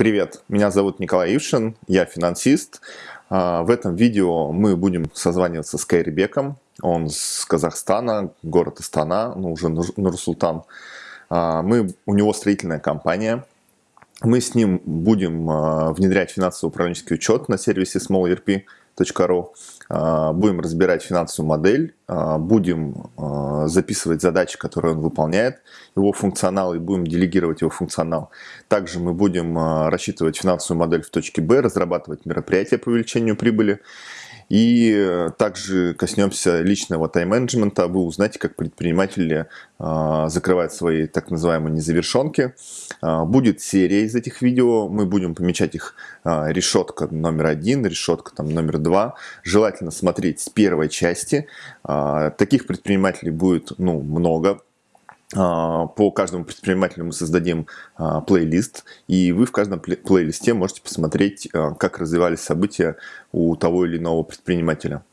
Привет, меня зовут Николай Ившин, я финансист. А, в этом видео мы будем созваниваться с Кайрибеком. Он с Казахстана, город Астана, ну уже Нур-Султан. А, мы, у него строительная компания. Мы с ним будем а, внедрять финансово-управленческий учет на сервисе SmallERP.ru. А, будем разбирать финансовую модель, а, будем а, записывать задачи, которые он выполняет, его функционал, и будем делегировать его функционал. Также мы будем рассчитывать финансовую модель в точке Б, разрабатывать мероприятия по увеличению прибыли и э, также коснемся личного тайм-менеджмента. Вы узнаете, как предприниматели э, закрывают свои так называемые незавершенки. Э, будет серия из этих видео. Мы будем помечать их э, решетка номер один, решетка там, номер два. Желательно смотреть с первой части. Таких предпринимателей будет ну, много а, по каждому предпринимателю мы создадим а, плейлист, и вы в каждом плейлисте можете посмотреть, а, как развивались события у того или иного предпринимателя.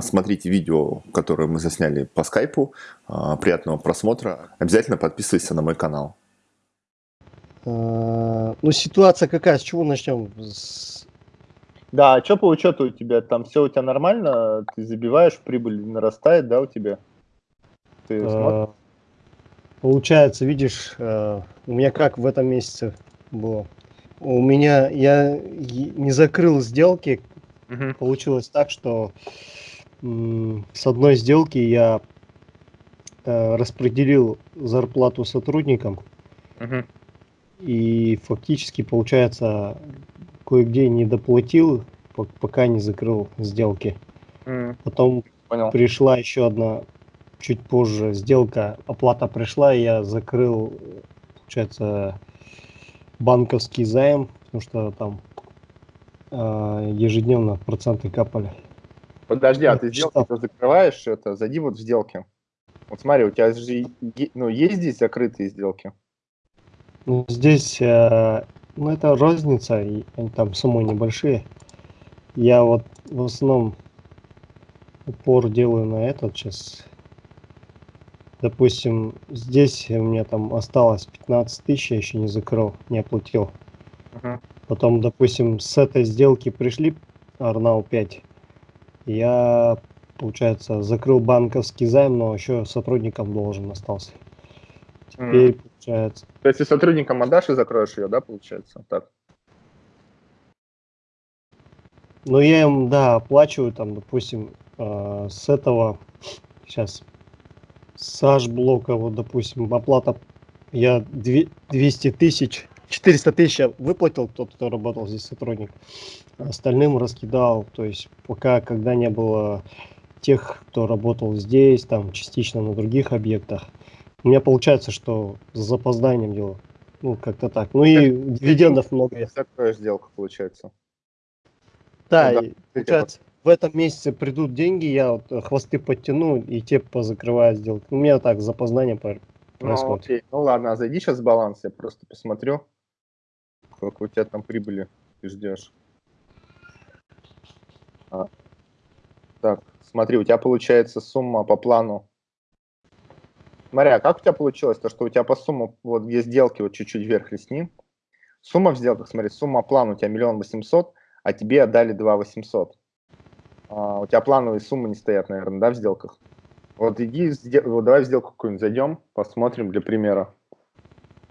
Смотрите видео, которое мы засняли по скайпу. Приятного просмотра. Обязательно подписывайся на мой канал. Ну, ситуация какая? С чего начнем? Да, а что по учету у тебя? Там все у тебя нормально? Ты забиваешь, прибыль нарастает, да, у тебя? Ты смотришь? Получается, видишь, э, у меня как в этом месяце было. У меня, я не закрыл сделки. Угу. Получилось так, что с одной сделки я э, распределил зарплату сотрудникам. Угу. И фактически, получается, кое-где не доплатил, пока не закрыл сделки. Mm. Потом Понял. пришла еще одна чуть позже сделка, оплата пришла, и я закрыл, получается, банковский займ, потому что там э, ежедневно проценты капали. Подожди, а ты сделки то закрываешь, это, зайди вот в сделки. Вот смотри, у тебя же ну, есть здесь закрытые сделки? Ну, здесь, э, ну, это розница, и они там суммы небольшие. Я вот в основном упор делаю на этот сейчас допустим, здесь у меня там осталось 15 тысяч, я еще не закрыл, не оплатил. Uh-huh. Потом, допустим, с этой сделки пришли Арнау 5. Я, получается, закрыл банковский займ, но еще сотрудникам должен остался. Теперь, uh-huh. получается... То есть, если сотрудникам отдашь и закроешь ее, да, получается? Так. Ну, я им, да, оплачиваю, там, допустим, э, с этого, сейчас Саш блока, вот, допустим, оплата, я 200 тысяч, 400 тысяч выплатил тот, кто работал здесь сотрудник, остальным раскидал, то есть пока, когда не было тех, кто работал здесь, там, частично на других объектах, у меня получается, что с запозданием дело, ну, как-то так, ну и дивидендов много. Такая сделка получается. Да, ну, да получается, в этом месяце придут деньги, я вот э, хвосты подтяну и те позакрываю сделки. У меня так запознание ну, происходит. Ну, окей. ну ладно, а зайди сейчас в баланс, я просто посмотрю, сколько у тебя там прибыли ты ждешь. А. Так, смотри, у тебя получается сумма по плану. Смотри, а как у тебя получилось, то что у тебя по сумму, вот где сделки, вот чуть-чуть вверх лесни, сумма в сделках, смотри, сумма плана у тебя миллион восемьсот, а тебе отдали два восемьсот. А, у тебя плановые суммы не стоят, наверное, да, в сделках? Вот иди, вот давай в сделку какую-нибудь зайдем, посмотрим для примера.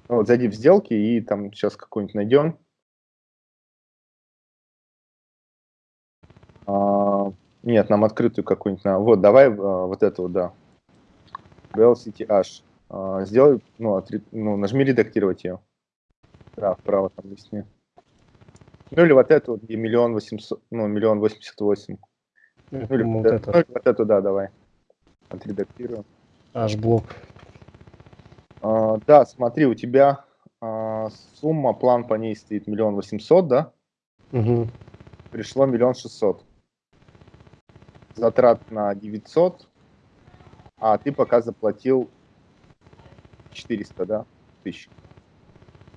Ну, вот зайди в сделки и там сейчас какую-нибудь найдем. А, нет, нам открытую какую-нибудь. Вот, давай а, вот эту, да. BLCTH. А, сделай, ну, отри, ну, нажми редактировать ее. Да, вправо там листни. Ну или вот эту, где миллион восемьсот, ну, миллион восемьдесят восемь. Ну, или вот, это. Ну, вот эту, да, давай. Отредактирую. Аж блок. А, да, смотри, у тебя а, сумма, план по ней стоит миллион восемьсот, да? Угу. Пришло миллион шестьсот. Затрат на 900, а ты пока заплатил 400, да, тысяч.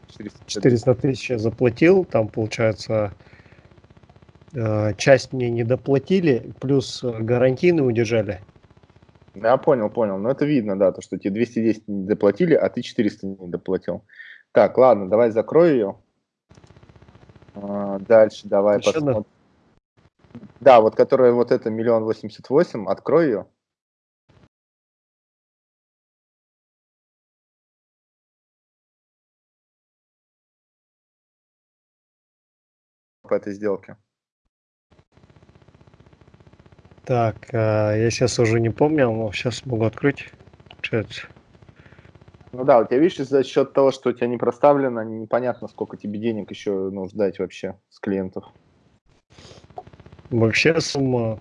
400, 400 тысяч я заплатил, там получается часть мне не доплатили, плюс э, гарантийные удержали. Да, понял, понял. Но это видно, да, то, что тебе 210 не доплатили, а ты 400 не доплатил. Так, ладно, давай закрою ее. А, дальше давай Еще посмотрим. Да, вот которая вот это миллион восемьдесят восемь, открой ее. По этой сделке. Так, а, я сейчас уже не помню, но сейчас могу открыть. Получается. Ну да, у тебя, видишь, за счет того, что у тебя не проставлено, непонятно, сколько тебе денег еще ну, ждать вообще с клиентов. Вообще сумма...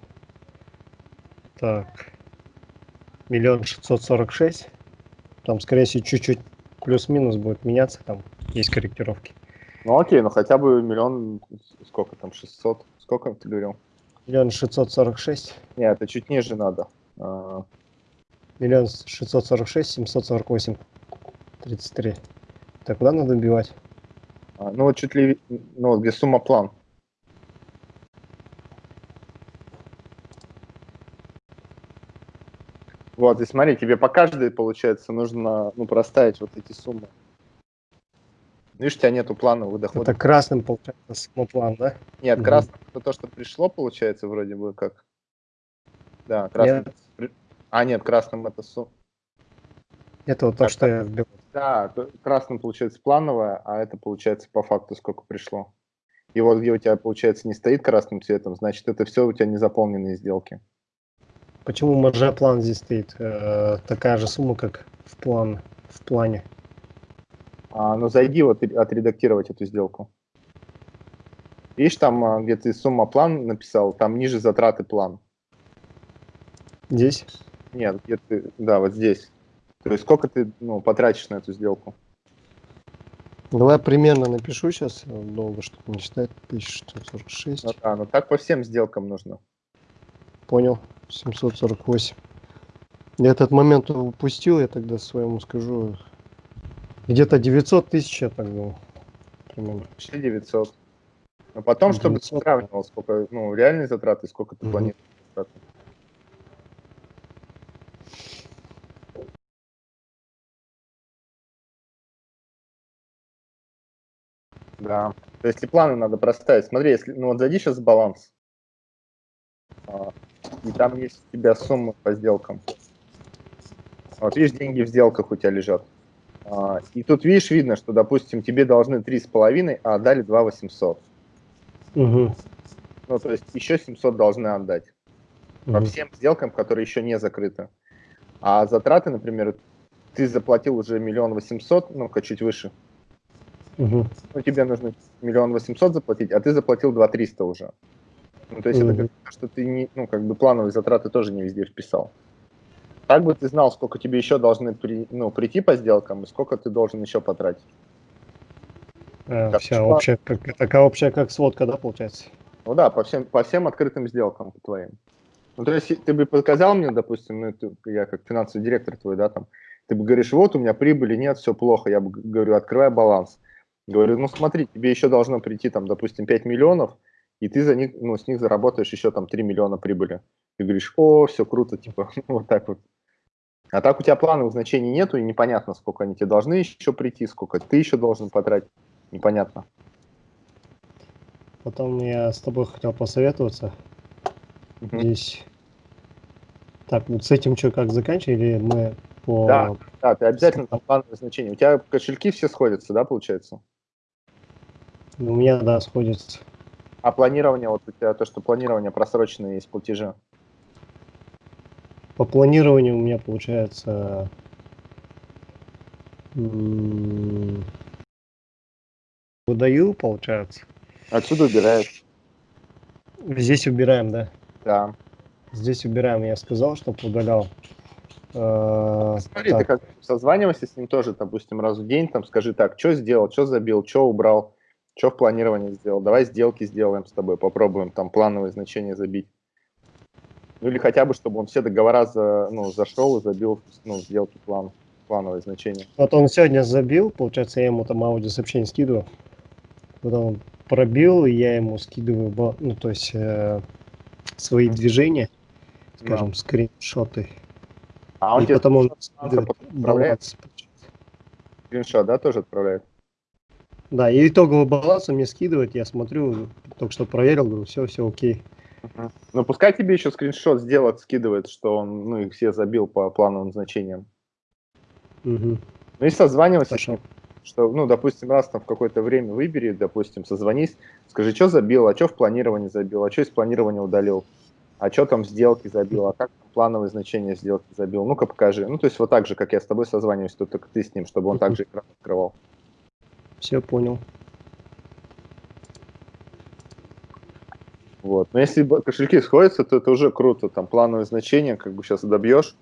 Так. Миллион шестьсот сорок шесть. Там, скорее всего, чуть-чуть плюс-минус будет меняться, там есть корректировки. Ну окей, ну хотя бы миллион, сколько там, 600, сколько ты говорил? Миллион шестьсот сорок шесть. Нет, это чуть ниже надо. А, Миллион шестьсот сорок шесть, семьсот сорок восемь, тридцать три. Так, куда надо убивать? а, ну вот чуть ли, ну вот где сумма план. Вот, и смотри, тебе по каждой, получается, нужно, ну, проставить вот эти суммы. Видишь, у тебя нету планового дохода. Это красным, получается, самоплан, да? Нет, Мгм. красным это то, что пришло, получается, вроде бы как. Да, красным. Нет. А, нет, красным это сумма. Это вот то, Так, что я вбил. Да, то- красным получается плановое, а это получается по факту сколько пришло. И вот где у тебя, получается, не стоит красным цветом, значит, это все у тебя не заполненные сделки. Почему маржа план здесь стоит? Э, такая же сумма, как в план, в плане. А, ну, зайди вот отредактировать эту сделку. Видишь, там, а, где ты сумма план написал, там ниже затраты план. Здесь? Нет, где ты, да, вот здесь. То есть сколько ты ну, потратишь на эту сделку? Давай примерно напишу сейчас, долго что-то не читать. 1646. Ну, да, ну так по всем сделкам нужно. Понял. 748. Я этот момент упустил, я тогда своему скажу. Где-то 900 тысяч, я так думал. Примерно. Почти 900. Но потом, чтобы ты 900. сравнивал, сколько, ну, реальные затраты, сколько ты Мгм. планируешь. Да. То есть и планы надо проставить. Смотри, если, ну вот зайди сейчас в баланс. А, и там есть у тебя суммы по сделкам. Вот видишь, деньги в сделках у тебя лежат. А, и тут видишь, видно, что, допустим, тебе должны 3,5, а отдали 2 800. Угу. Ну, то есть еще 700 должны отдать. По Мгм. всем сделкам, которые еще не закрыты. А затраты, например, ты заплатил уже миллион восемьсот, ну-ка чуть выше. Мгм. Ну, тебе нужно миллион восемьсот заплатить, а ты заплатил два триста уже. Ну, то есть это Мгм. говорит, что ты не, ну, как бы плановые затраты тоже не везде вписал. Так бы ты знал, сколько тебе еще должны при, ну, прийти по сделкам и сколько ты должен еще потратить. Так, вся что- общая, как, такая общая, как сводка, да, получается? Ну да, по всем, по всем открытым сделкам твоим. Ну, то есть ты бы показал мне, допустим, ну, ты- я как финансовый директор твой, да, там, ты бы говоришь, вот у меня прибыли нет, все плохо, я бы говорю, открывай баланс. Говорю, ну смотри, тебе еще должно прийти, там, допустим, 5 миллионов, и ты за них, ну, с них заработаешь еще там 3 миллиона прибыли. Ты говоришь, о, все круто, типа, вот так вот. А так у тебя плановых значений нету, и непонятно, сколько они тебе должны еще прийти, сколько ты еще должен потратить, непонятно. Потом я с тобой хотел посоветоваться. Мгм. Здесь. Так, вот с этим что, как заканчивать, или мы по... Да. Да, ты обязательно там плановые значения. У тебя кошельки все сходятся, да, получается? У меня, да, сходится. А планирование, вот у тебя то, что планирование просроченные есть платежи. По планированию у меня получается... Выдаю, получается. Отсюда убираешь. Здесь убираем, да. Да. Здесь убираем, я сказал, чтобы удалял. Э, Смотри, так, ты как созванивайся с ним тоже, допустим, раз в день, там скажи так, что сделал, что забил, что убрал, что в планировании сделал. Давай сделки сделаем с тобой, попробуем там плановые значения забить. Ну или хотя бы, чтобы он все договора за, ну, зашел и забил ну, сделки план, плановые значения. Вот он сегодня забил, получается, я ему там аудиосообщение скидываю. Потом он пробил, и я ему скидываю, ну, то есть, э, свои движения, скажем, скриншоты. А он и тебе потом он скидывает баланс. скриншот, да, тоже отправляет? Да, и итоговый баланс он мне скидывает, я смотрю, только что проверил, говорю, все, все окей. Ну, пускай тебе еще скриншот сделать, скидывает, что он, ну, их все забил по плановым значениям. Угу. Ну и созванивайся с ним, что, ну, допустим, раз там в какое-то время выбери, допустим, созвонись, скажи, что забил, а что в планировании забил, а что из планирования удалил, а что там сделки забил, а как плановые значения сделки забил, ну-ка покажи. Ну, то есть вот так же, как я с тобой созваниваюсь, то только ты с ним, чтобы он также экран открывал. Все понял. Вот. Но если кошельки сходятся, то это уже круто. Там плановые значения, как бы сейчас добьешь,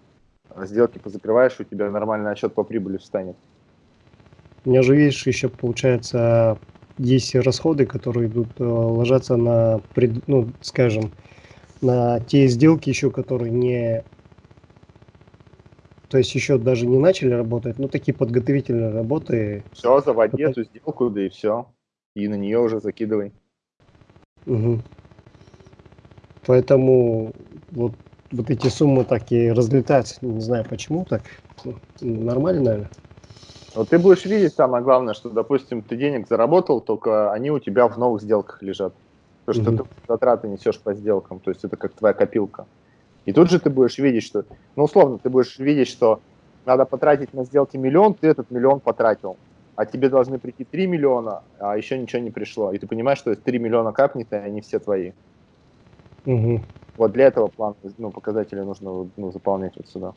а сделки позакрываешь, у тебя нормальный отчет по прибыли встанет. У меня же, видишь, еще получается, есть расходы, которые идут, э, ложатся на, пред, ну, скажем, на те сделки еще, которые не... То есть еще даже не начали работать, но такие подготовительные работы. Все, заводи Потом... эту сделку, да и все. И на нее уже закидывай. Угу. Поэтому вот, вот эти суммы так и разлетаются. Не знаю почему так. Ну, нормально, наверное. Вот ты будешь видеть самое главное, что, допустим, ты денег заработал, только они у тебя в новых сделках лежат. Потому что угу. ты затраты несешь по сделкам, то есть это как твоя копилка. И тут же ты будешь видеть, что, ну, условно, ты будешь видеть, что надо потратить на сделки миллион, ты этот миллион потратил. А тебе должны прийти 3 миллиона, а еще ничего не пришло. И ты понимаешь, что 3 миллиона капнет, и они все твои. Угу. Вот для этого план, ну, показатели нужно ну, заполнять вот сюда.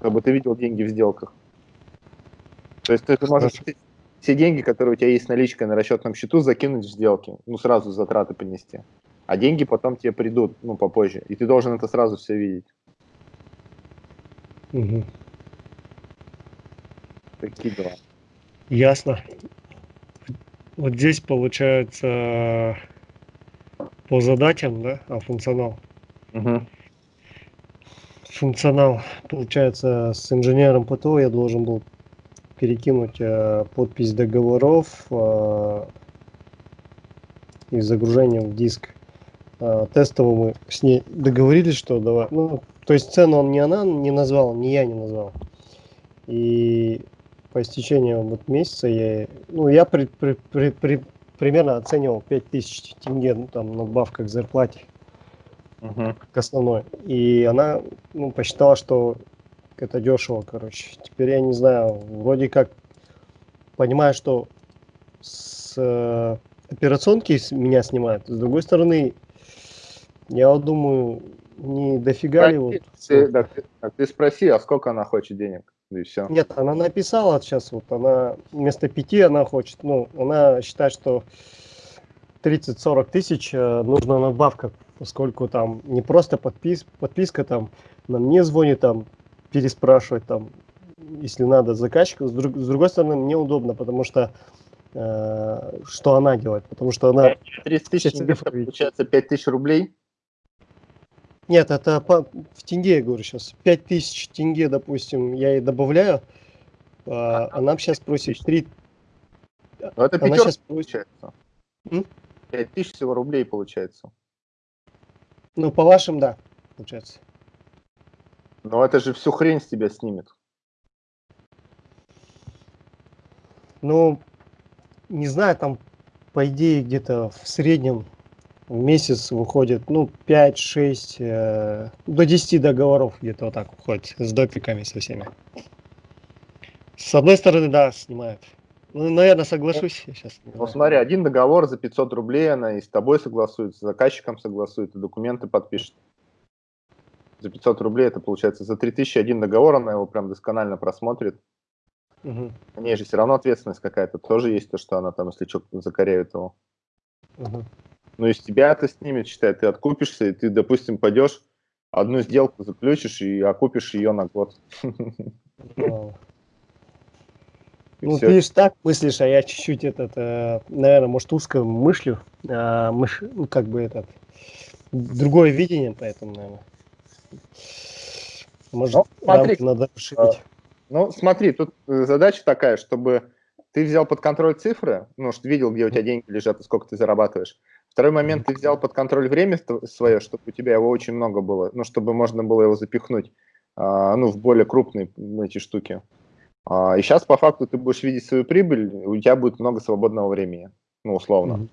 Чтобы ты видел деньги в сделках. То есть ты можешь все деньги, которые у тебя есть наличкой на расчетном счету, закинуть в сделки, ну, сразу затраты понести. А деньги потом тебе придут, ну, попозже. И ты должен это сразу все видеть. Угу. Такие дела. Ясно. Вот здесь получается по задачам, да, а функционал. Угу. Функционал, получается, с инженером ПТО я должен был перекинуть э, подпись договоров э, и загружение в диск. Э, тестово мы с ней договорились, что давай, ну, то есть цену он не она не назвал, не я не назвал. И по истечению вот месяца я, ну, я при, при, при, при, примерно оценивал 5000 тенге, ну, там, надбавка к зарплате, uh-huh. к основной. И она, ну, посчитала, что это дешево, короче. Теперь я не знаю, вроде как понимаю, что с э, операционки меня снимают. С другой стороны, я вот думаю, не дофига ли вот... Ты, так, так, ты спроси, а сколько она хочет денег? И все. Нет, она написала сейчас, вот она вместо пяти она хочет, ну, она считает, что 30-40 тысяч э, нужна надбавка, поскольку там не просто подпис, подписка там, на мне звонит там переспрашивать там, если надо, заказчика. С, друг, с другой стороны, мне удобно, потому что э, что она делает? Потому что она... 30 тысяч, получается 5 тысяч рублей? Нет, это по, в тенге, я говорю сейчас. 5 тысяч тенге, допустим, я ей добавляю. Э, она сейчас просит 3... Ну, это она сейчас получается. М? 5 тысяч всего рублей получается. Ну, по вашим, да, получается. Но это же всю хрень с тебя снимет. Ну, не знаю, там, по идее, где-то в среднем в месяц выходит, ну, 5-6, э, до 10 договоров где-то вот так уходит, с допиками со всеми. С одной стороны, да, снимают. Ну, наверное, соглашусь я сейчас. Ну, смотри, один договор за 500 рублей, она и с тобой согласуется, с заказчиком согласует, и документы подпишет за 500 рублей, это получается за 3000 один договор, она его прям досконально просмотрит. Угу. У нее же все равно ответственность какая-то тоже есть, то, что она там, если что, закоряет его. Угу. Ну, из тебя это снимет, считай, ты откупишься, и ты, допустим, пойдешь, одну сделку заключишь и окупишь ее на год. Ну, ты лишь так мыслишь, а я чуть-чуть этот, э, наверное, может, узко мыслю, а, мыш, ну, как бы этот, другое видение, поэтому, наверное. Может, ну, смотри, надо расширить. А, ну, смотри, тут э, задача такая, чтобы ты взял под контроль цифры, ну, что видел, где у тебя деньги лежат и сколько ты зарабатываешь. Второй момент, ты взял под контроль время свое, чтобы у тебя его очень много было, ну, чтобы можно было его запихнуть, а, ну, в более крупные эти штуки. А, и сейчас по факту ты будешь видеть свою прибыль, у тебя будет много свободного времени, ну, условно. Mm-hmm.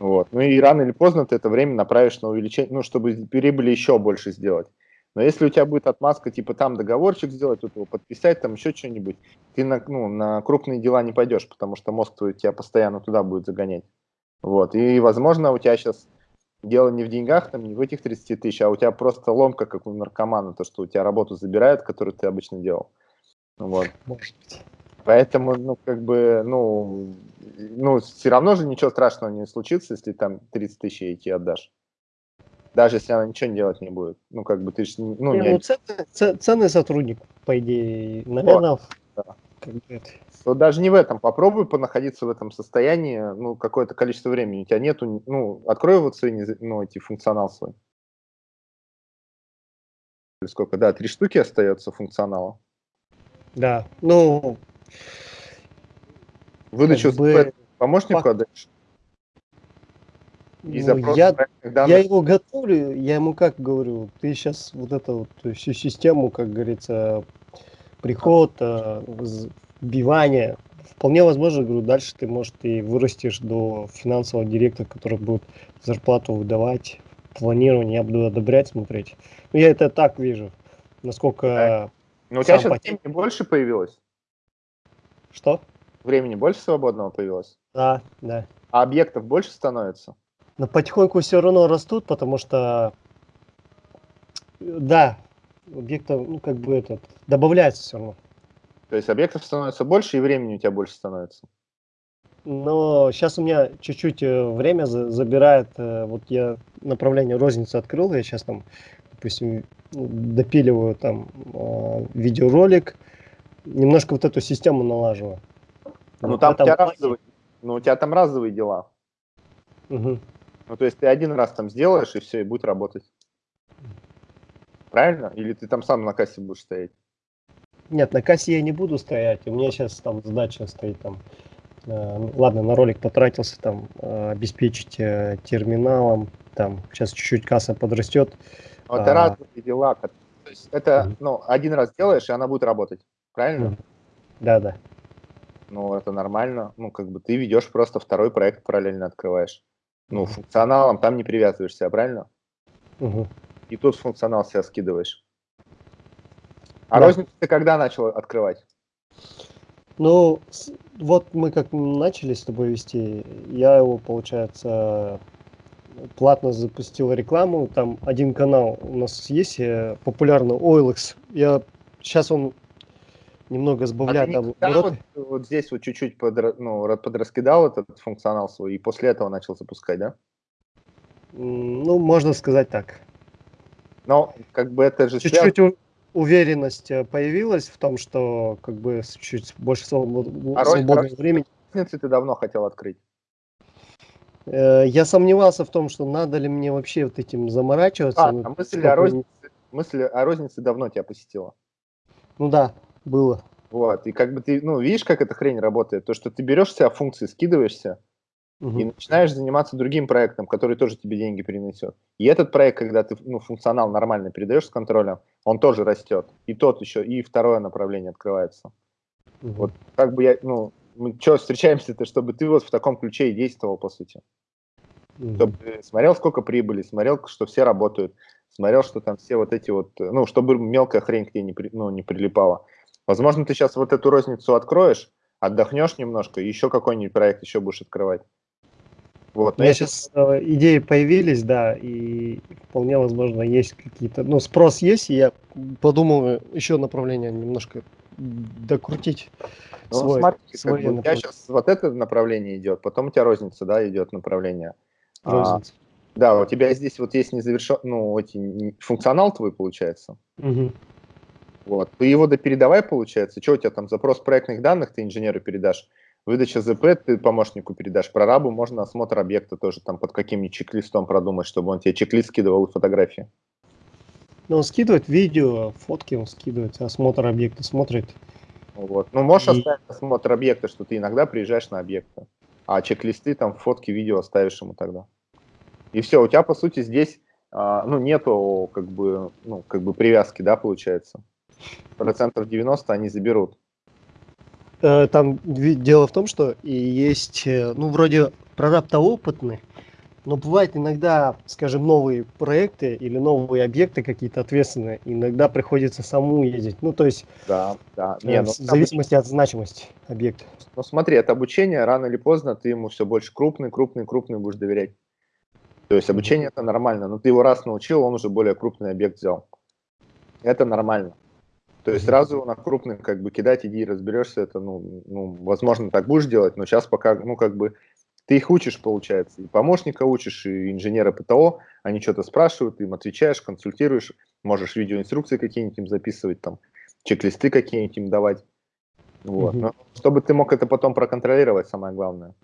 Вот. Ну и рано или поздно ты это время направишь на увеличение, ну, чтобы прибыли еще больше сделать. Но если у тебя будет отмазка, типа там договорчик сделать, тут его подписать, там еще что-нибудь, ты на, ну, на крупные дела не пойдешь, потому что мозг твой тебя постоянно туда будет загонять. Вот. И, возможно, у тебя сейчас дело не в деньгах, там, не в этих 30 тысяч, а у тебя просто ломка, как у наркомана, то, что у тебя работу забирают, которую ты обычно делал. Вот. Может быть. Поэтому, ну, как бы, ну, ну, все равно же ничего страшного не случится, если там 30 тысяч идти отдашь. Даже если она ничего делать не будет. Ну, как бы ты же, ну, не... ну ценный, ценный сотрудник, по идее, наверное, вот, да. Как это... Вот даже не в этом. Попробуй понаходиться в этом состоянии, ну, какое-то количество времени. У тебя нету, ну, открой вот свои, ну, эти функционал свой. Сколько, да, три штуки остается функционала. Да, ну... Выдачу бы... помощнику Пок... отдаешь? И ну, я, я его готовлю, я ему как говорю, ты сейчас вот эту вот всю систему, как говорится, приход, э, вбивание, вполне возможно, говорю, дальше ты, может, и вырастешь до финансового директора, который будет зарплату выдавать, планирование, я буду одобрять, смотреть. Ну, я это так вижу, насколько но у тебя сейчас потек... времени больше появилось? Что? Времени больше свободного появилось? Да, да. А объектов больше становится? Но потихоньку все равно растут, потому что, да, объектов, ну, как бы этот, добавляется все равно. То есть объектов становится больше, и времени у тебя больше становится? Но сейчас у меня чуть-чуть э, время забирает, э, вот я направление розницы открыл, я сейчас там, допустим, допиливаю там э, видеоролик, немножко вот эту систему налаживаю. Ну, вот там у тебя, разовые, ну, у тебя там разовые дела. Угу. Ну, то есть ты один раз там сделаешь, и все, и будет работать. Правильно? Или ты там сам на кассе будешь стоять? Нет, на кассе я не буду стоять. У меня сейчас там задача стоит там. Э, ладно, на ролик потратился там э, обеспечить э, терминалом. Там сейчас чуть-чуть касса подрастет. Но это а... разные дела. То есть это, ну, один раз делаешь, и она будет работать. Правильно? Да, да. Ну, это нормально. Ну, как бы ты ведешь просто второй проект параллельно открываешь. Ну, функционалом там не привязываешься, правильно? Угу. И тут функционал себя скидываешь. А да. розницу ты когда начал открывать? Ну, вот мы как начали с тобой вести, я его, получается, платно запустил рекламу. Там один канал у нас есть, э, популярный OLX. Я сейчас он немного сбавляет а обороты. Вот, вот здесь вот чуть-чуть под, ну, подраскидал этот функционал свой и после этого начал запускать, да? Ну, можно сказать так. Но как бы это же чуть-чуть уверенность э, появилась в том, что как бы чуть больше свобод... а свободного роль, времени. ты давно хотел открыть? Э, я сомневался в том, что надо ли мне вообще вот этим заморачиваться. А, ну, а мысль, о рознице, мысль о рознице давно тебя посетила? Ну да, было. Вот, и как бы ты, ну, видишь, как эта хрень работает? То, что ты берешь себя функции, скидываешься, угу. и начинаешь заниматься другим проектом, который тоже тебе деньги принесет. И этот проект, когда ты ну, функционал нормально передаешь с контролем, он тоже растет. И тот еще, и второе направление открывается. Угу. Вот как бы я, ну, мы что, встречаемся-то, чтобы ты вот в таком ключе и действовал, по сути. Mm-hmm. Чтобы ты смотрел, сколько прибыли, смотрел, что все работают, смотрел, что там все вот эти вот, ну, чтобы мелкая хрень к тебе не, при, ну, не прилипала. Возможно, ты сейчас вот эту розницу откроешь, отдохнешь немножко, и еще какой-нибудь проект еще будешь открывать. Вот, У меня сейчас э, идеи появились, да, и вполне возможно есть какие-то, ну, спрос есть, и я подумал еще направление немножко докрутить. Ну, свой, смотри, свой как бы у тебя сейчас вот это направление идет, потом у тебя розница, да, идет направление. А, розница. А, да, у тебя здесь вот есть незавершен, ну, эти, функционал твой получается. Угу. Вот, ты его допередавай, получается. Что у тебя там, запрос проектных данных ты инженеру передашь, выдача ЗП ты помощнику передашь, прорабу можно осмотр объекта тоже там под каким-нибудь чек-листом продумать, чтобы он тебе чек-лист скидывал и фотографии. Ну, он скидывает видео, фотки он скидывает, осмотр объекта смотрит. Вот. Ну, можешь и... оставить осмотр объекта, что ты иногда приезжаешь на объекты, а чек-листы, там, фотки, видео оставишь ему тогда. И все, у тебя, по сути, здесь, а, ну, нету, как бы, ну, как бы привязки, да, получается. Процентов 90 они заберут. Э, там дело в том, что и есть, э, ну, вроде прораб-то опытный, но бывает иногда, скажем, новые проекты или новые объекты какие-то ответственные, иногда приходится саму ездить. Ну, то есть, да, да. Не, ну, в зависимости от значимости объекта. Ну, смотри, это обучение, рано или поздно ты ему все больше крупный, крупный, крупный будешь доверять. То есть обучение это нормально, но ты его раз научил, он уже более крупный объект взял. Это нормально. То есть сразу на крупный как бы кидать, иди разберешься, это, ну, ну, возможно, так будешь делать, но сейчас пока, ну, как бы, ты их учишь, получается, и помощника учишь, и инженера ПТО, они что-то спрашивают, ты им отвечаешь, консультируешь, можешь видеоинструкции какие-нибудь им записывать, там, чек-листы какие-нибудь им давать. Вот. Но чтобы ты мог это потом проконтролировать, самое главное.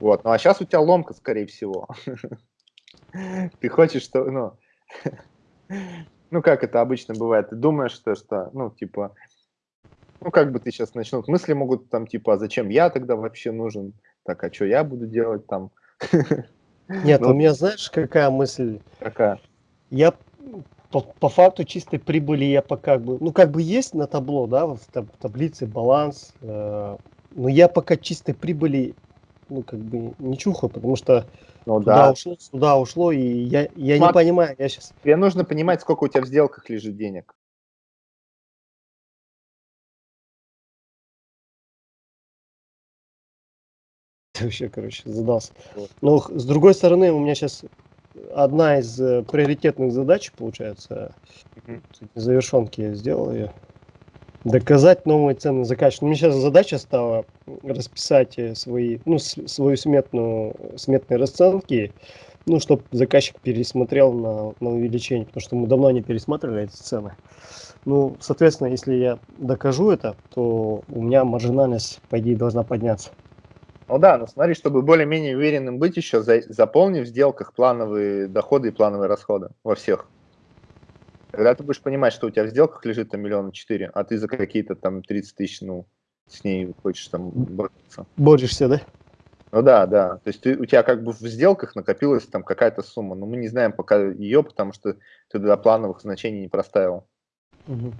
Вот. Ну а сейчас у тебя ломка, скорее всего. Ты хочешь, что, ну, ну как это обычно бывает, ты думаешь, что, что, ну, типа, ну, как бы ты сейчас начнут мысли могут там, типа, а зачем я тогда вообще нужен? Так, а что я буду делать там? Нет, ну, у меня, знаешь, какая мысль? Какая? Я по, по факту чистой прибыли я пока бы, ну, как бы есть на табло, да, в таблице баланс, э, но я пока чистой прибыли ну, как бы не чухаю, потому что ну, туда да. ушло, сюда ушло, и я, я Смотри, не понимаю, я сейчас... Тебе нужно понимать, сколько у тебя в сделках лежит денег. Вообще, короче, задался. Вот. Но с другой стороны, у меня сейчас одна из э, приоритетных задач, получается, угу. завершенки я сделал ее. Доказать новые цены заказчику. Ну, мне сейчас задача стала расписать э, свои, ну, свою сметную, сметные расценки, ну, чтобы заказчик пересмотрел на, на увеличение, потому что мы давно не пересматривали эти цены. Ну, соответственно, если я докажу это, то у меня маржинальность, по идее, должна подняться. Ну да, но смотри, чтобы более-менее уверенным быть еще, за, заполни в сделках плановые доходы и плановые расходы во всех. Когда ты будешь понимать, что у тебя в сделках лежит там миллиона четыре, а ты за какие-то там 30 тысяч, ну, с ней хочешь там бороться. Борешься, да? Ну да, да. То есть ты, у тебя как бы в сделках накопилась там какая-то сумма, но мы не знаем пока ее, потому что ты до плановых значений не проставил. Угу.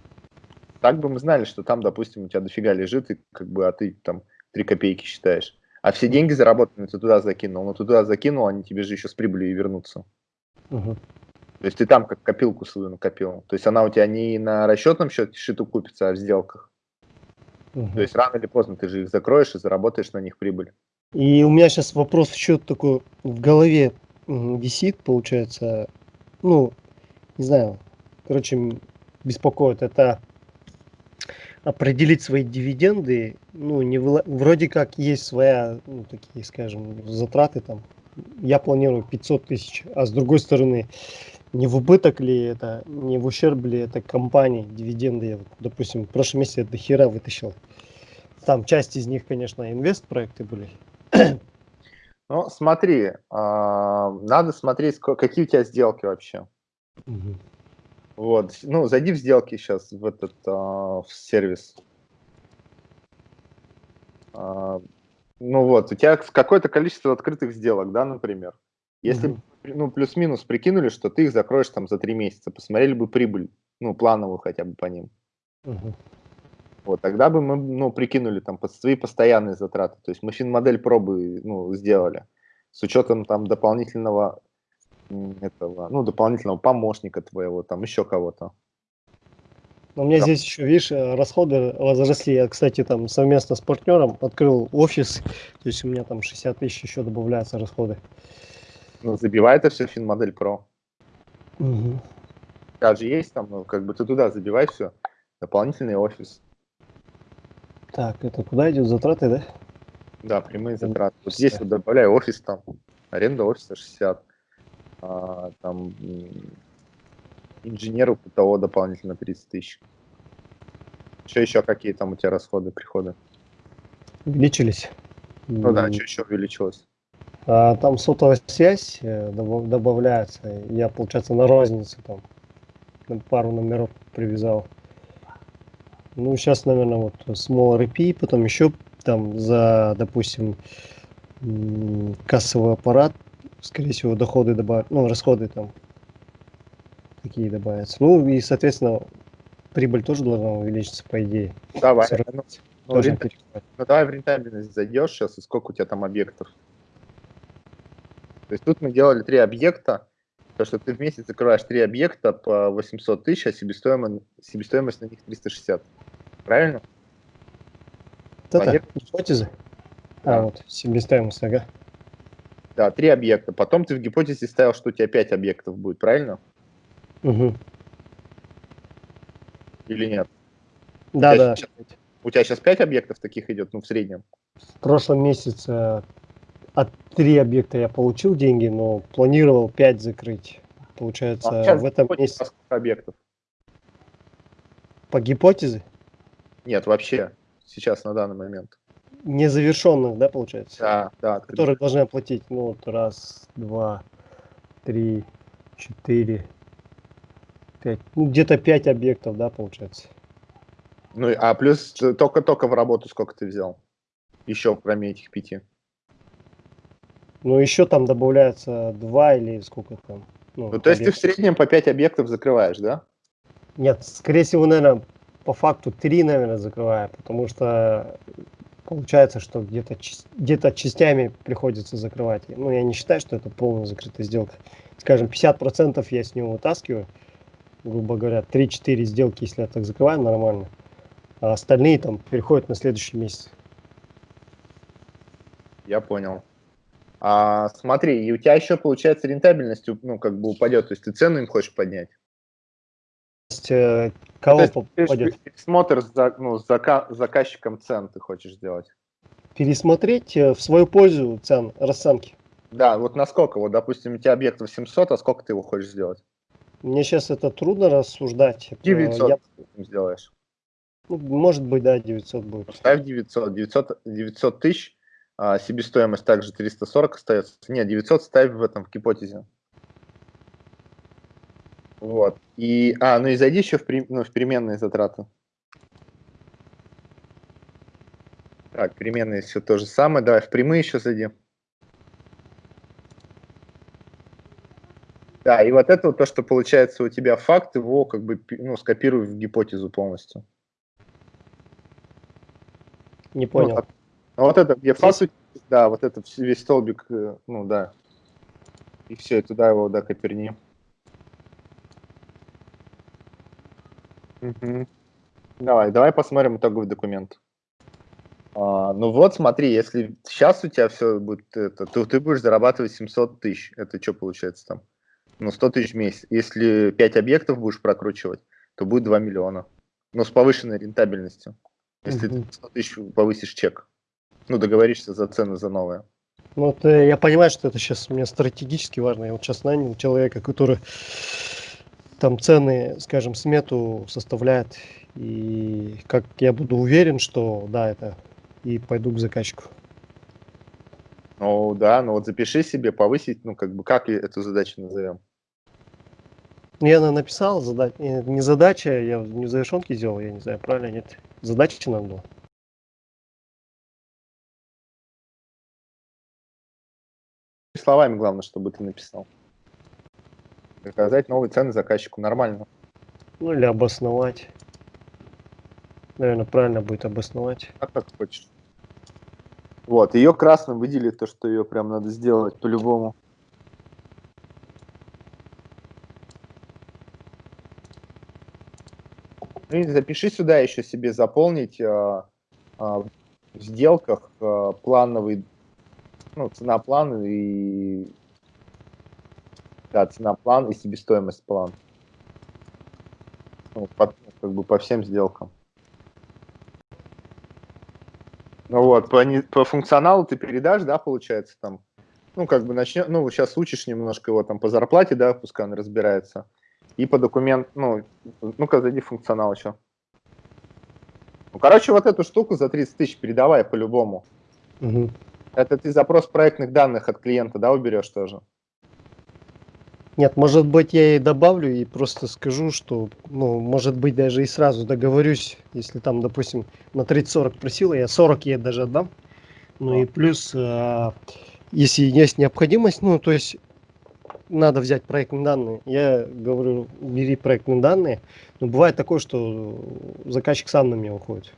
Так бы мы знали, что там, допустим, у тебя дофига лежит, и как бы, а ты там 3 копейки считаешь. А все деньги заработанные ты туда закинул, но ты туда закинул, они тебе же еще с прибылью и вернутся. Угу. То есть ты там как копилку свою накопил. То есть она у тебя не на расчетном счете счету купится, а в сделках. Угу. То есть рано или поздно ты же их закроешь и заработаешь на них прибыль. И у меня сейчас вопрос еще такой в голове висит, получается. Ну, не знаю, короче, беспокоит. Это определить свои дивиденды, ну, не вроде как есть своя, ну, такие, скажем, затраты там. Я планирую 500 тысяч, а с другой стороны, не в убыток ли это, не в ущерб ли это компании, дивиденды. Я, допустим, в прошлом месяце до хера вытащил. Там часть из них, конечно, инвест-проекты были. Ну, смотри, а, надо смотреть, какие у тебя сделки вообще. Угу. Вот, ну, зайди в сделки сейчас в этот а, в сервис. А, ну вот, у тебя какое-то количество открытых сделок, да, например. Если угу ну, плюс-минус прикинули, что ты их закроешь там за три месяца, посмотрели бы прибыль, ну, плановую хотя бы по ним. Угу. Вот, тогда бы мы, ну, прикинули там свои постоянные затраты. То есть мы фин-модель пробы, ну, сделали с учетом там дополнительного этого, ну, дополнительного помощника твоего, там еще кого-то. У меня да. здесь еще, видишь, э, расходы возросли. Я, кстати, там совместно с партнером открыл офис, то есть у меня там 60 тысяч еще добавляются расходы. Ну, забивай это все финмодель Pro. Угу. Даже есть там, ну, как бы ты туда забивай все. Дополнительный офис. Так, это куда идет затраты, да? Да, прямые затраты. Вот здесь вот добавляю офис там. Аренда офиса 60. А, там инженеру того дополнительно 30 тысяч. Что еще какие там у тебя расходы, приходы? Увеличились. Ну да, что еще увеличилось? А, там сотовая связь э, добавляется. Я, получается, на розницу там пару номеров привязал. Ну, сейчас, наверное, вот Small RP, потом еще там за, допустим, кассовый аппарат, скорее всего, доходы добавят, ну, расходы там какие добавятся. Ну, и, соответственно, прибыль тоже должна увеличиться, по идее. Давай. Ну, ну давай в рентабельность зайдешь сейчас, и сколько у тебя там объектов. То есть тут мы делали три объекта, то, что ты в месяц закрываешь три объекта по 800 тысяч, а себестоимость, себестоимость на них 360. Правильно? Это гипотезы? А, вот, себестоимость, ага. Да, три объекта. Потом ты в гипотезе ставил, что у тебя пять объектов будет, правильно? Угу. Или нет? Да, да. Сейчас, у тебя сейчас пять объектов таких идет, ну, в среднем? В прошлом месяце три объекта я получил деньги, но планировал пять закрыть. Получается, а в этом месяце... объектов? По гипотезе? Нет, вообще, сейчас, на данный момент незавершенных, да, получается? Да, да. Которые должны оплатить, ну, вот раз, два, три, четыре, пять, ну, где-то пять объектов, да, получается. Ну, а плюс только-только в работу сколько ты взял? Еще, кроме этих пяти. Ну, еще там добавляется два или сколько там. Ну, ну то есть ты в среднем по пять объектов закрываешь, да? Нет, скорее всего, наверное, по факту три, наверное, закрываю, потому что получается, что где-то где, -то, частями приходится закрывать. Ну, я не считаю, что это полная закрытая сделка. Скажем, 50% я с него вытаскиваю, грубо говоря, 3-4 сделки, если я так закрываю, нормально. А остальные там переходят на следующий месяц. Я понял. А, смотри, и у тебя еще, получается, рентабельность ну, как бы упадет, то есть ты цену им хочешь поднять? есть, э, кого ну, попадет? Пересмотр за, ну, зака, заказчиком цен ты хочешь сделать. Пересмотреть э, в свою пользу цен, расценки. Да, вот насколько, вот, допустим, у тебя объект 800, а сколько ты его хочешь сделать? Мне сейчас это трудно рассуждать. 900 Я... сделаешь. Ну, может быть, да, 900 будет. Ставь 900. 900, 900 тысяч, а себестоимость также 340 остается. Нет, 900 ставь в этом, в гипотезе. Вот. И, а, ну и зайди еще в, ну, в переменные затраты. Так, переменные все то же самое. Давай в прямые еще зайди. Да, и вот это вот то, что получается у тебя факт, его как бы ну, скопируй в гипотезу полностью. Не понял. Ну, а вот это, где факт, да, вот это весь столбик, э, ну да. И все, и туда его, да, коперни. Угу. Давай, давай посмотрим итоговый документ. А, ну вот, смотри, если сейчас у тебя все будет, это, то ты будешь зарабатывать 700 тысяч. Это что получается там? Ну, 100 тысяч в месяц. Если 5 объектов будешь прокручивать, то будет 2 миллиона. Ну, с повышенной рентабельностью. Если угу. ты 100 тысяч повысишь чек. Ну, договоришься за цены за новое. Ну, вот э, я понимаю, что это сейчас мне стратегически важно. Я вот сейчас нанял человека, который там цены, скажем, смету составляет. И как я буду уверен, что да, это и пойду к заказчику. Ну да, ну вот запиши себе, повысить, ну как бы, как эту задачу назовем? Я написал, задать, не задача, я не в завершенке сделал, я не знаю, правильно, нет. Задача нам была. Словами главное, чтобы ты написал. Заказать новые цены заказчику нормально. Ну или обосновать. Наверное, правильно будет обосновать. А как хочешь. Вот, ее красным выделили, то, что ее прям надо сделать по-любому. Ну и запиши сюда еще себе заполнить а, а, в сделках а, плановый, ну, цена плана и да, цена план и себестоимость план. Ну, по, как бы по всем сделкам. Ну вот, по, по функционалу ты передашь, да, получается, там, ну, как бы начнем, ну, сейчас учишь немножко его там по зарплате, да, пускай он разбирается. И по документ, ну, ну-ка, зайди функционал еще. Ну, короче, вот эту штуку за 30 тысяч передавай по-любому. Угу. Это ты запрос проектных данных от клиента, да, уберешь тоже? Нет, может быть, я и добавлю и просто скажу, что, ну, может быть, даже и сразу договорюсь, если там, допустим, на 30-40 просила, я 40 ей даже отдам. Ну а. и плюс, э, если есть необходимость, ну, то есть надо взять проектные данные. Я говорю, бери проектные данные. Но бывает такое, что заказчик сам на меня уходит.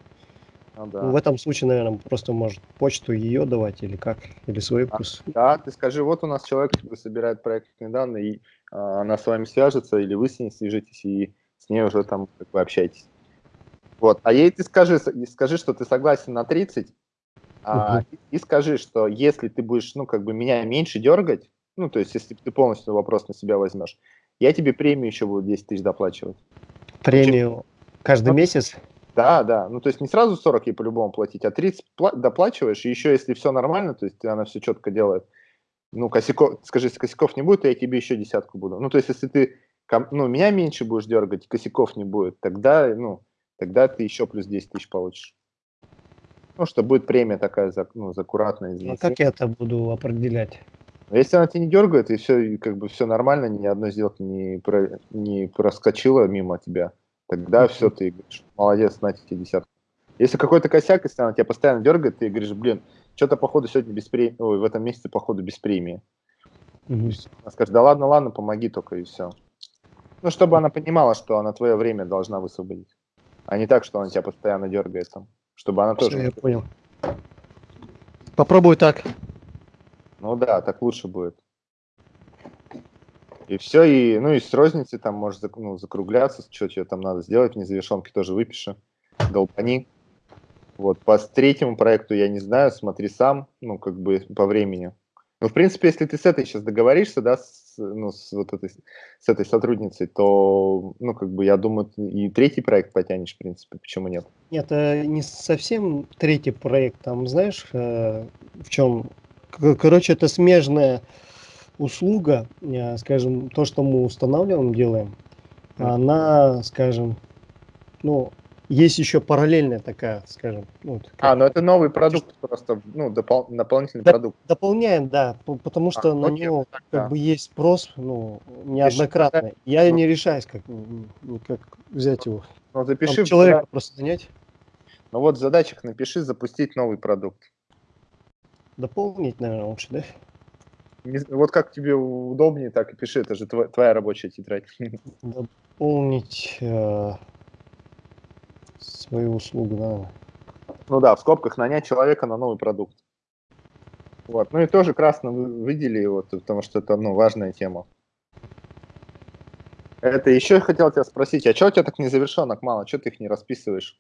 Ну, да. ну, в этом случае, наверное, просто может почту ее давать или как, или свой а, плюс. Да, ты скажи, вот у нас человек собирает проектные данные, и а, она с вами свяжется, или вы с ней свяжитесь, и с ней уже там как бы общаетесь. Вот, а ей ты скажи, скажи, что ты согласен на 30, а, угу. и, и скажи, что если ты будешь, ну, как бы меня меньше дергать, ну, то есть если ты полностью вопрос на себя возьмешь, я тебе премию еще буду 10 тысяч доплачивать. Премию каждый ну, месяц? Да, да. Ну, то есть не сразу 40 ей по-любому платить, а 30 доплачиваешь, и еще если все нормально, то есть она все четко делает, ну, косяков, скажи, если косяков не будет, то я тебе еще десятку буду. Ну, то есть если ты, ну, меня меньше будешь дергать, косяков не будет, тогда, ну, тогда ты еще плюс 10 тысяч получишь. Ну, что будет премия такая за, ну, за аккуратное А как я это буду определять? Если она тебя не дергает, и все, и как бы все нормально, ни одной сделки не, про, не проскочила мимо тебя, тогда все, ты говоришь, молодец, на тебе десятку. Если какой-то косяк, если она тебя постоянно дергает, ты говоришь, блин, что-то походу сегодня без премии, ой, в этом месяце походу без премии. Угу. Она скажет, да ладно, ладно, помоги только и все. Ну, чтобы она понимала, что она твое время должна высвободить. А не так, что она тебя постоянно дергает там. Чтобы она тоже... я понял. Попробуй так. Ну да, так лучше будет. И все, и, ну, и с розницы там можешь ну, закругляться, что тебе там надо сделать, в незавершенке тоже выпиши, долбани. Вот, по третьему проекту я не знаю, смотри сам, ну, как бы по времени. Ну, в принципе, если ты с этой сейчас договоришься, да, с, ну, с вот этой, с этой сотрудницей, то, ну, как бы, я думаю, и третий проект потянешь, в принципе, почему нет? Нет, это не совсем третий проект, там, знаешь, э, в чем Короче, это смежная услуга, э, скажем, то, что мы устанавливаем, делаем, она, скажем, ну, есть еще параллельная такая, скажем. Вот, как... А, ну это новый продукт просто, ну, допол дополнительный Доп продукт. Дополняем, да, потому что а, на окей, него так, как да. бы есть спрос, ну, неоднократно. Я ну, не решаюсь, как, как взять его. Ну, запиши. Там человека просто занять. Ну вот в задачах напиши запустить новый продукт. Дополнить, наверное, лучше, да? Не, вот как тебе удобнее, так и пиши, это же твоя, твоя рабочая тетрадь. Дополнить э, свою услугу, наверное. Ну да, в скобках нанять человека на новый продукт. Вот. Ну и тоже красно выдели, вот, потому что это ну, важная тема. Это еще я хотел тебя спросить, а что у тебя так незавершенок мало? Что ты их не расписываешь?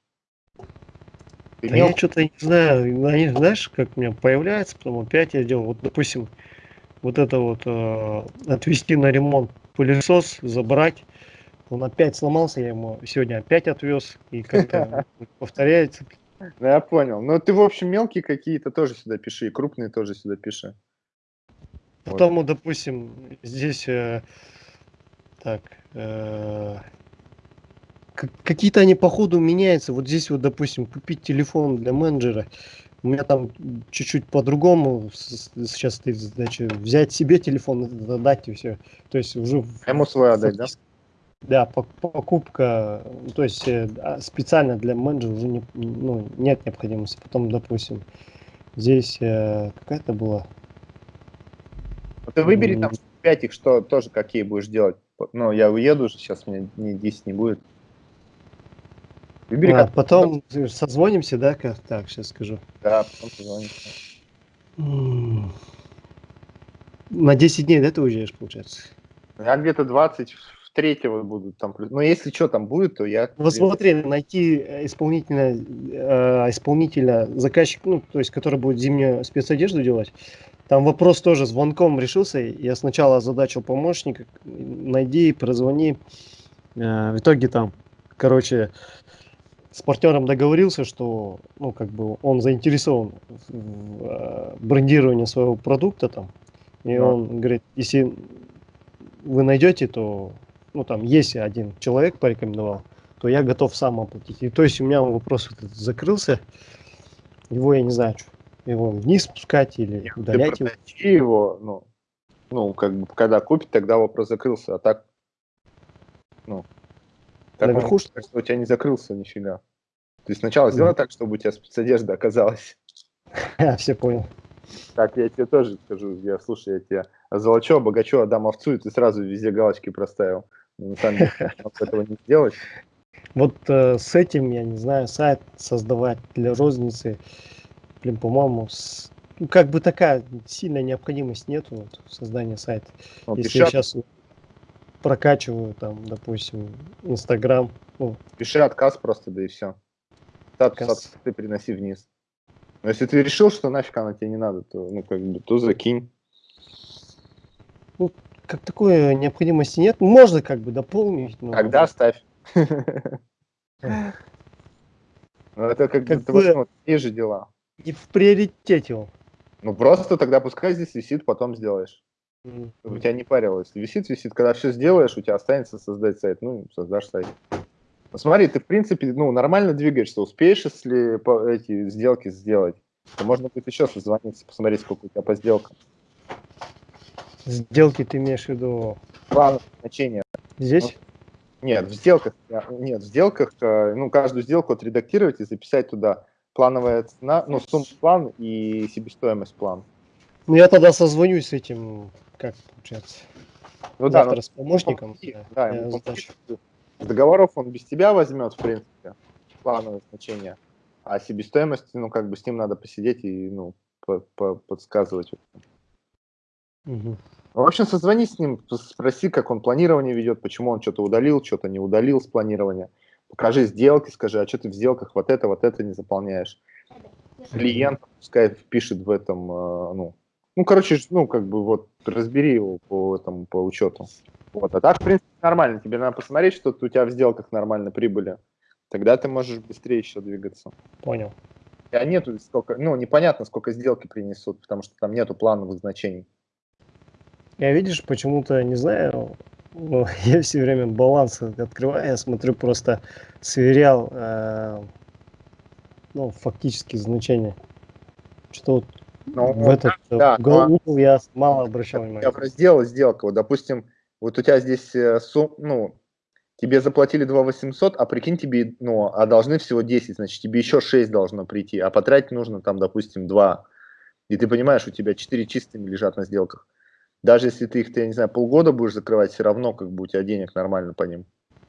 Ты да я что-то не знаю, они, знаешь, как у меня появляется, потом опять я делал, вот, допустим, вот это вот э, отвезти на ремонт пылесос, забрать, он опять сломался, я ему сегодня опять отвез, и как-то повторяется. Ну, я понял. Ну, ты, в общем, мелкие какие-то тоже сюда пиши, и крупные тоже сюда пиши. Потом, вот. допустим, здесь, э, так, э, какие-то они по ходу меняются. Вот здесь вот, допустим, купить телефон для менеджера. У меня там чуть-чуть по-другому. Сейчас ты, значит, взять себе телефон, отдать и все. То есть уже... Ему свой отдать, да? Да, покупка, то есть э, а, специально для менеджера уже не, ну, нет необходимости. Потом, допустим, здесь э, какая-то была... Ты выбери там 5 их, что тоже какие будешь делать. Ну, я уеду уже, сейчас мне не 10 не будет. Выбери, а, как... потом созвонимся, да, как так, сейчас скажу. Да, потом созвонимся. На 10 дней, да, ты уезжаешь, получается? Я где-то 20 третьего будут там. Но если что там будет, то я... Вот смотри, найти э, исполнителя, э, исполнителя, заказчик, ну, то есть, который будет зимнюю спецодежду делать, там вопрос тоже звонком решился. Я сначала озадачил помощника, найди, прозвони. Э, в итоге там, короче, с партнером договорился, что ну, как бы он заинтересован в, э, брендировании своего продукта там. И да. он говорит, если вы найдете, то ну там есть один человек порекомендовал, то я готов сам оплатить. И то есть у меня вопрос этот закрылся. Его я не знаю, что, его вниз спускать или Нет, удалять его. его, ну, ну, как бы, когда купит, тогда вопрос закрылся, а так, ну, так Наверху, что у тебя не закрылся нифига. То есть сначала сделай так, чтобы у тебя спецодежда оказалась. Я все понял. Так, я тебе тоже скажу, я, слушай, я тебе золочу, богачу, отдам овцу, и ты сразу везде галочки проставил. Но, на самом деле, этого не сделать. Вот э, с этим, я не знаю, сайт создавать для розницы, блин, по-моему, с, ну, как бы такая сильная необходимость нету вот, создания сайта. Ну, Если от- сейчас прокачиваю там, допустим, Инстаграм, ну, пиши отказ просто, да и все. Статус Отказ. ты переноси вниз. Но если ты решил, что нафиг она тебе не надо, то, ну, как бы, то закинь. как такой необходимости нет. Можно как бы дополнить, но Тогда ставь. Ну, это как, Как бы, ну, такие же дела. не в приоритете он. Ну, просто тогда пускай здесь висит, потом сделаешь. М. Чтобы тебя не парило. Если висит, висит. Когда все сделаешь, у тебя останется создать сайт. Ну, создашь сайт. Ну, смотри, ты, в принципе, ну, нормально двигаешься. Успеешь, если по- эти сделки сделать, то можно будет еще созвониться, посмотреть, сколько у тебя по сделкам. Сделки ты имеешь в виду План значения. здесь? Нет, в сделках, я- нет, в сделках, э, ну, каждую сделку отредактировать и записать туда плановая цена, ну, сумма план и себестоимость план. Ну я тогда созвонюсь с этим, как получается, Ну да, завтра ну, с помощником. да, да, ему. С договоров он без тебя возьмет, в принципе, плановое значение. А себестоимость, ну, как бы с ним надо посидеть и, ну, по- по- подсказывать. Мгм. В общем, созвонись с ним, спроси, как он планирование ведет, почему он что-то удалил, что-то не удалил с планирования. Покажи сделки, скажи, а что ты в сделках вот это, вот это не заполняешь. Клиент пускай впишет в этом, э, ну, ну, короче, ну, как бы вот разбери его по этому, по учету. Вот, а так, в принципе, нормально. Тебе надо посмотреть, что у тебя в сделках нормально прибыли. Тогда ты можешь быстрее еще двигаться. Понял. А нету сколько, ну, непонятно, сколько сделки принесут, потому что там нету плановых значений. Я видишь, почему-то не знаю, ну, я все время баланс открываю, я смотрю просто сверял, э, ну, фактически значения. Что вот Ну, в этот э, да, угол, но- угол я мало обращал Я внимания. в разделе сделка. Вот, допустим, вот у тебя здесь э, сум, ну, тебе заплатили 2 800, а прикинь, тебе, ну, а должны всего 10, значит, тебе еще 6 должно прийти, а потратить нужно там, допустим, 2. И ты понимаешь, у тебя 4 чистыми лежат на сделках. Даже если ты их, ты, я не знаю, полгода будешь закрывать, все равно как бы у тебя денег нормально по ним.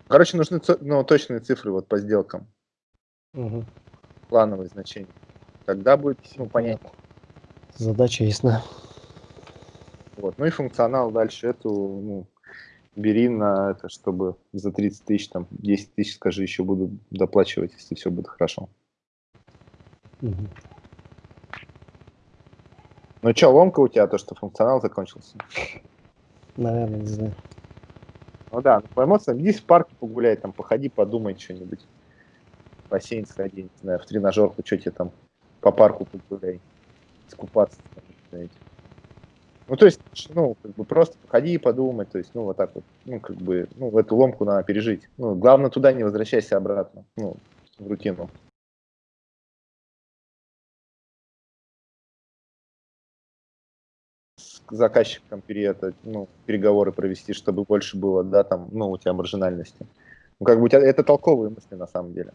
Короче, нужны ну, точные цифры вот по сделкам, Мгм. плановые значения. Тогда будет ну, понятно. Задача ясна. Вот. Ну и функционал дальше эту, ну, бери на это, чтобы за 30 тысяч, там, 10 тысяч, скажи, еще буду доплачивать, если все будет хорошо. Мгм. Ну что, ломка у тебя, то, что функционал закончился? Наверное, не знаю. Ну да, ну, по эмоциям, иди в парке погуляй, там, походи, подумай что-нибудь. В бассейн сходи, не знаю, в тренажерку, что тебе там, по парку погуляй, знаете. Ну, то есть, ну, как бы просто походи и подумай, то есть, ну, вот так вот, ну, как бы, ну, эту ломку надо пережить. Ну, главное, туда не возвращайся обратно, ну, в рутину. С заказчиком это, ну, переговоры провести, чтобы больше было, да, там, ну, у тебя маржинальности. Ну, как бы это толковые мысли на самом деле.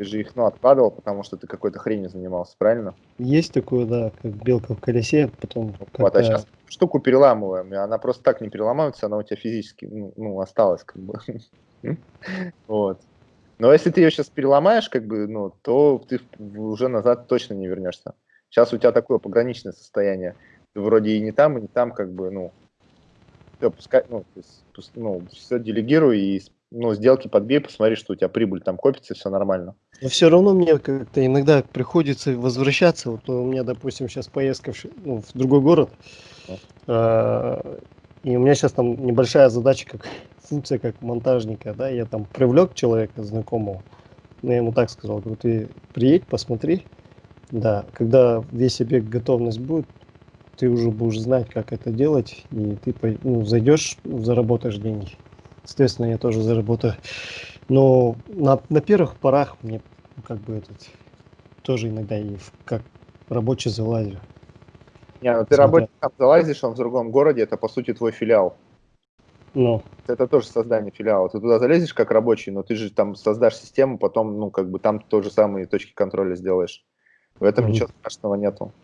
Ты же их, ну, откладывал, потому что ты какой-то хренью занимался, правильно? Есть такое, да, как белка в колесе, потом Вот, а как-то- сейчас штуку переламываем, и она просто так не переломается, она у тебя физически, ну, ну, осталась, как бы. Вот. Но если ты ее сейчас переломаешь, как бы, ну, то ты уже назад точно не вернешься. Сейчас у тебя такое пограничное состояние. Ты вроде и не там, и не там, как бы, ну, все, пускай, ну, то есть, ну, все делегируй и, ну, сделки подбей, посмотри, что у тебя прибыль там копится, все нормально. Но все равно мне как-то иногда приходится возвращаться. Вот у меня, допустим, сейчас поездка в, ну, в другой город. э, И у меня сейчас там небольшая задача, как функция как монтажника, да, я там привлек человека знакомого, но я ему так сказал, говорю, ты приедь, посмотри, да, когда весь объект готовность будет, ты уже будешь знать, как это делать, и ты ну, зайдешь, заработаешь деньги. Соответственно, я тоже заработаю. Но на, на первых порах мне как бы этот тоже иногда и в- как рабочий залазил. Не, ну ты Смотря. там залазишь, он в другом городе, это, по сути, твой филиал. Ну, Это тоже создание филиала. Ты туда залезешь как рабочий, но ты же там создашь систему, потом, ну, как бы там тоже самые точки контроля сделаешь. В этом Мгм. ничего страшного нету.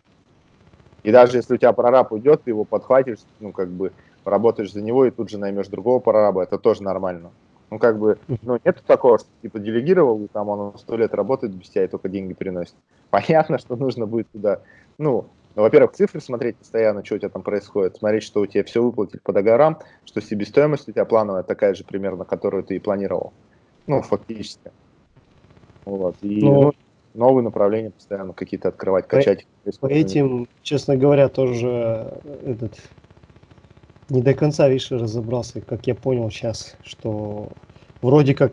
И даже если у тебя прораб уйдет, ты его подхватишь, ну, как бы работаешь за него и тут же наймешь другого прораба, это тоже нормально. Ну, как бы, ну, нет такого, что, типа, делегировал, и там он сто лет работает без тебя и только деньги приносит. Понятно, что нужно будет туда, ну, ну, во-первых, цифры смотреть постоянно, что у тебя там происходит, смотреть, что у тебя все выплатили по договорам, что себестоимость у тебя плановая такая же примерно, которую ты и планировал. Ну, фактически. Вот. И ну, ну, новые направления постоянно какие-то открывать, качать. По, по этим, честно говоря, тоже этот не до конца, видишь, разобрался, как я понял сейчас, что вроде как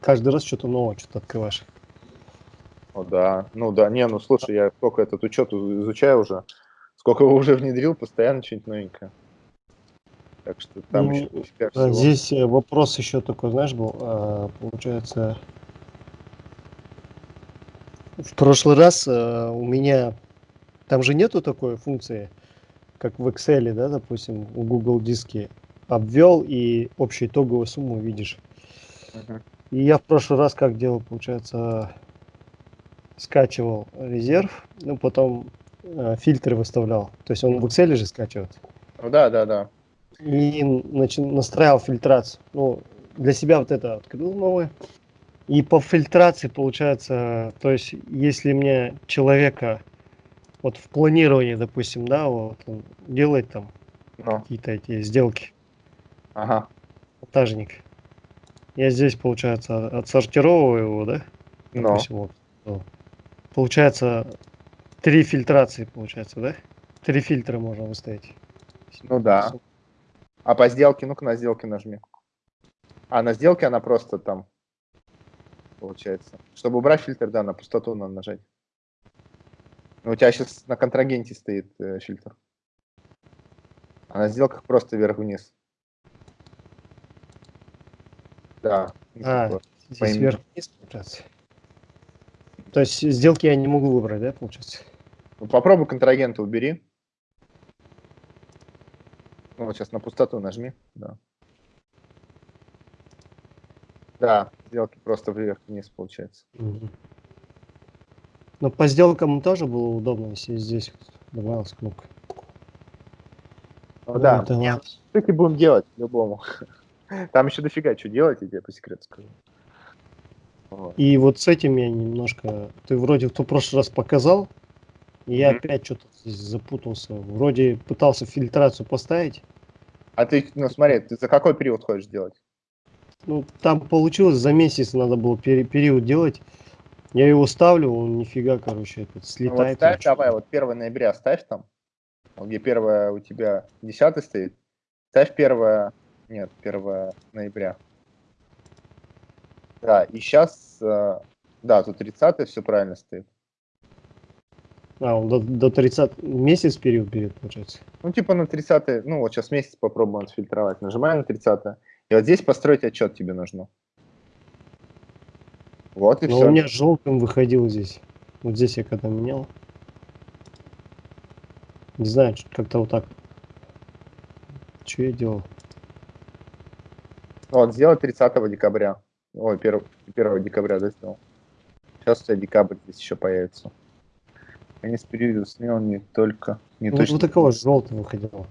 каждый раз что-то новое, что-то открываешь. О, да, ну да, не, ну слушай, я сколько этот учет изучаю уже, сколько его уже внедрил, постоянно что-нибудь новенькое. Так что там ну, еще всего. Здесь э, вопрос еще такой, знаешь, был, а, получается, в прошлый раз а, у меня, там же нету такой функции, как в Excel, да, допустим, у Google диске, обвел и общую итоговую сумму видишь. И я в прошлый раз как делал, получается, скачивал резерв, ну потом э, фильтры выставлял. То есть он в Excel же скачивает. Ну да, да, да. И начи- настраивал фильтрацию. Ну, для себя вот это открыл новое. И по фильтрации получается, то есть если мне человека вот в планировании, допустим, да, вот он делает там Но. какие-то эти сделки. Ага. Монтажник. Я здесь, получается, отсортировываю его, да? Допустим, вот. Ну, получается, три фильтрации, получается, да? Три фильтра можно выставить. Ну да. А по сделке, ну-ка на сделке нажми. А на сделке она просто там, получается. Чтобы убрать фильтр, да, на пустоту надо нажать. Ну, у тебя сейчас на контрагенте стоит э, фильтр. А на сделках просто вверх-вниз. Да. А, здесь вверх-вниз, получается. То есть сделки я не могу выбрать, да, получается? Ну, попробуй контрагента убери. Ну, вот сейчас на пустоту нажми. Да. Да, сделки просто вверх-вниз получается. Угу. Но по сделкам тоже было удобно, если здесь добавилась кнопка. Ну, да, это нет. Штуки будем делать по-любому. Там еще дофига что делать, я тебе по секрету скажу. Вот. И вот с этим я немножко... Ты вроде в прошлый раз показал, и я mm-hmm. опять что-то здесь запутался. Вроде пытался фильтрацию поставить. А ты, ну смотри, ты за какой период хочешь делать? Ну, там получилось, за месяц надо было пери- период делать. Я его ставлю, он нифига, короче, этот слетает. Ну, вот ставь, давай, вот 1 ноября ставь там, где 1 у тебя 10 стоит, ставь 1, нет, 1 ноября. Да, и сейчас, э, да, тут 30 все правильно стоит. А, он до, до 30 месяц период берет, получается? Ну, типа на 30 ну вот сейчас месяц попробуем отфильтровать. Нажимаем на 30 и вот здесь построить отчет тебе нужно. Вот и Но все. у меня желтым выходил здесь. Вот здесь я когда менял. Не знаю, как-то вот так. Что я делал? Вот, сделал 30 декабря. Ой, 1, 1 декабря, да, сделал. Сейчас у тебя декабрь здесь еще появится. Конец периода смел не только... Не ну, точно... вот такого желтого выходило.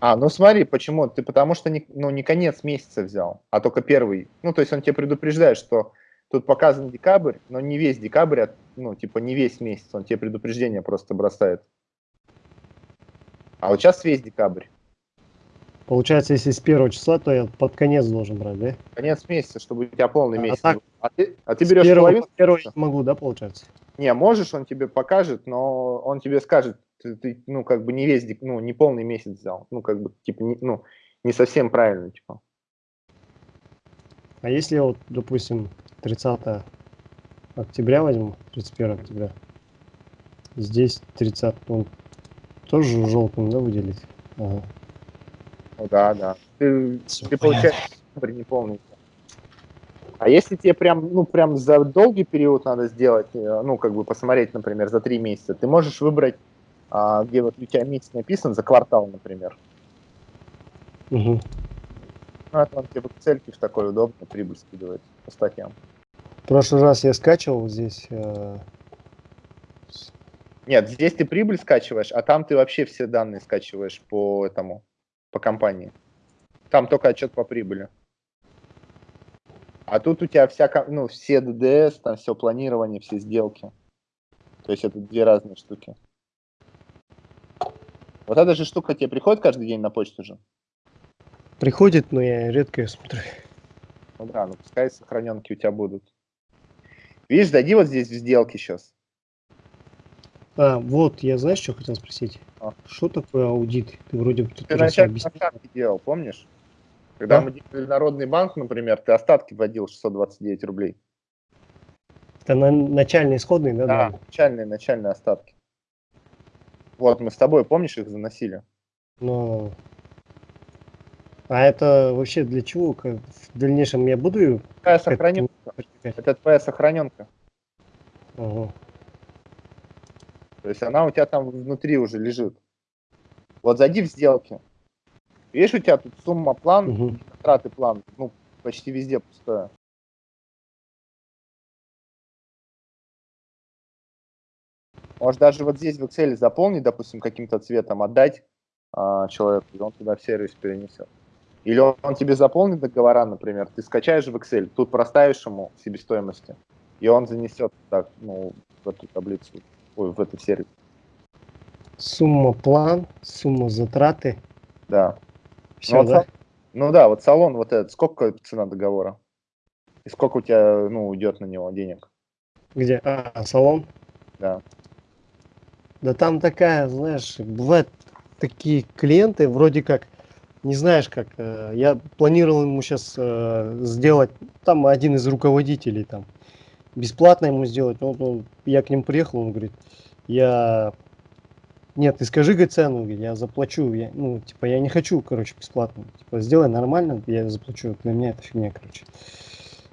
А, ну смотри, почему? Ты потому что не, ну, не конец месяца взял, а только первый. Ну, то есть он тебе предупреждает, что Тут показан декабрь, но не весь декабрь, а, ну, типа не весь месяц, он тебе предупреждение просто бросает. А вот сейчас весь декабрь. Получается, если с первого числа, то я под конец должен брать, да? Конец месяца, чтобы у тебя полный а, месяц. А, так, а, ты, а ты берешь первого, половину? Первого я могу, да, получается? Не, можешь, он тебе покажет, но он тебе скажет, ты, ты ну, как бы не весь, ну, не полный месяц взял. Ну, как бы, типа, не, ну, не совсем правильно, типа. А если вот, допустим, 30 октября возьму, 31 октября. Здесь 30, он тоже желтым, да, выделить? Ага. Ну да, да. Ты, ты получаешь не полный. А если тебе прям, ну, прям за долгий период надо сделать, э, ну, как бы посмотреть, например, за три месяца, ты можешь выбрать, а, где вот у тебя месяц написан, за квартал, например. Угу. Ну, это он тебе в Excel в такой удобно прибыль скидывает по статьям. В прошлый раз я скачивал здесь. Э... Нет, здесь ты прибыль скачиваешь, а там ты вообще все данные скачиваешь по этому, по компании. Там только отчет по прибыли. А тут у тебя вся, ну, все ДДС, там все планирование, все сделки. То есть это две разные штуки. Вот эта же штука тебе приходит каждый день на почту же? Приходит, но я редко ее смотрю. Ну да, ну пускай сохраненки у тебя будут. Видишь, зайди вот здесь в сделки сейчас. А, вот, я знаешь, что хотел спросить? А. Что такое аудит? Ты вроде бы ты вначале остатки делал, помнишь? Когда а? мы делали Народный банк, например, ты остатки вводил 629 рублей. Это на начальные исходные, да? Да, да, начальные, начальные остатки. Вот, мы с тобой, помнишь, их заносили? Ну, а это вообще для чего? Как в дальнейшем я буду... Твоя сохраненка. Это твоя сохраненка. Угу. То есть она у тебя там внутри уже лежит. Вот зайди в сделки. Видишь, у тебя тут сумма план, угу. траты план, ну, почти везде пустое. Может даже вот здесь в Excel заполнить, допустим, каким-то цветом, отдать а, человеку, и он туда в сервис перенесет. Или он, тебе заполнит договора, например, ты скачаешь в Excel, тут проставишь ему себестоимости, и он занесет так, ну, в эту таблицу, ой, в этот сервис. Сумма план, сумма затраты. Да. Все, ну, да? Вот, ну да, вот салон вот этот, сколько цена договора? И сколько у тебя, ну, уйдет на него денег? Где? А, салон? Да. Да там такая, знаешь, бывают такие клиенты, вроде как, не знаешь как, э, я планировал ему сейчас э, сделать, там один из руководителей там, бесплатно ему сделать, он, он, я к ним приехал, он говорит, я, нет, ты скажи говорит, цену, я заплачу, я, ну, типа, я не хочу, короче, бесплатно, типа, сделай нормально, я заплачу, для меня это фигня, короче.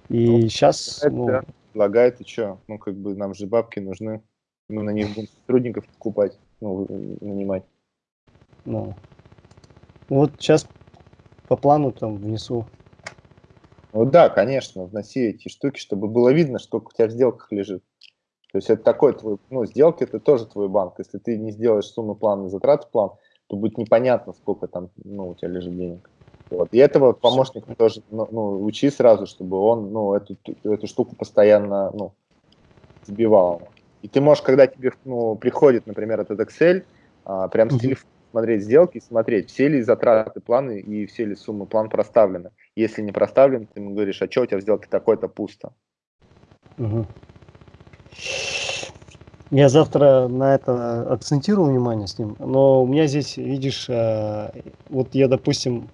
И ну, сейчас, это ну... Предлагает, и что, ну, как бы, нам же бабки нужны мы на них будем сотрудников покупать, ну, нанимать. Ну. Вот сейчас по плану там внесу. Ну да, конечно, вноси эти штуки, чтобы было видно, сколько у тебя в сделках лежит. То есть это такой твой, ну, сделки это тоже твой банк. Если ты не сделаешь сумму плана и затрат план, то будет непонятно, сколько там, ну, у тебя лежит денег. Вот. И этого помощника тоже, ну, ну, учи сразу, чтобы он, ну, эту, эту штуку постоянно, ну, сбивал. И ты можешь, когда тебе ну, приходит, например, этот Excel, а, прям с телефона смотреть сделки смотреть, все ли затраты планы и все ли суммы план проставлены. Если не проставлен, ты ему говоришь, а что у тебя в сделке такое-то пусто. Угу. Я завтра на это акцентирую внимание с ним, но у меня здесь, видишь, э, вот я, допустим,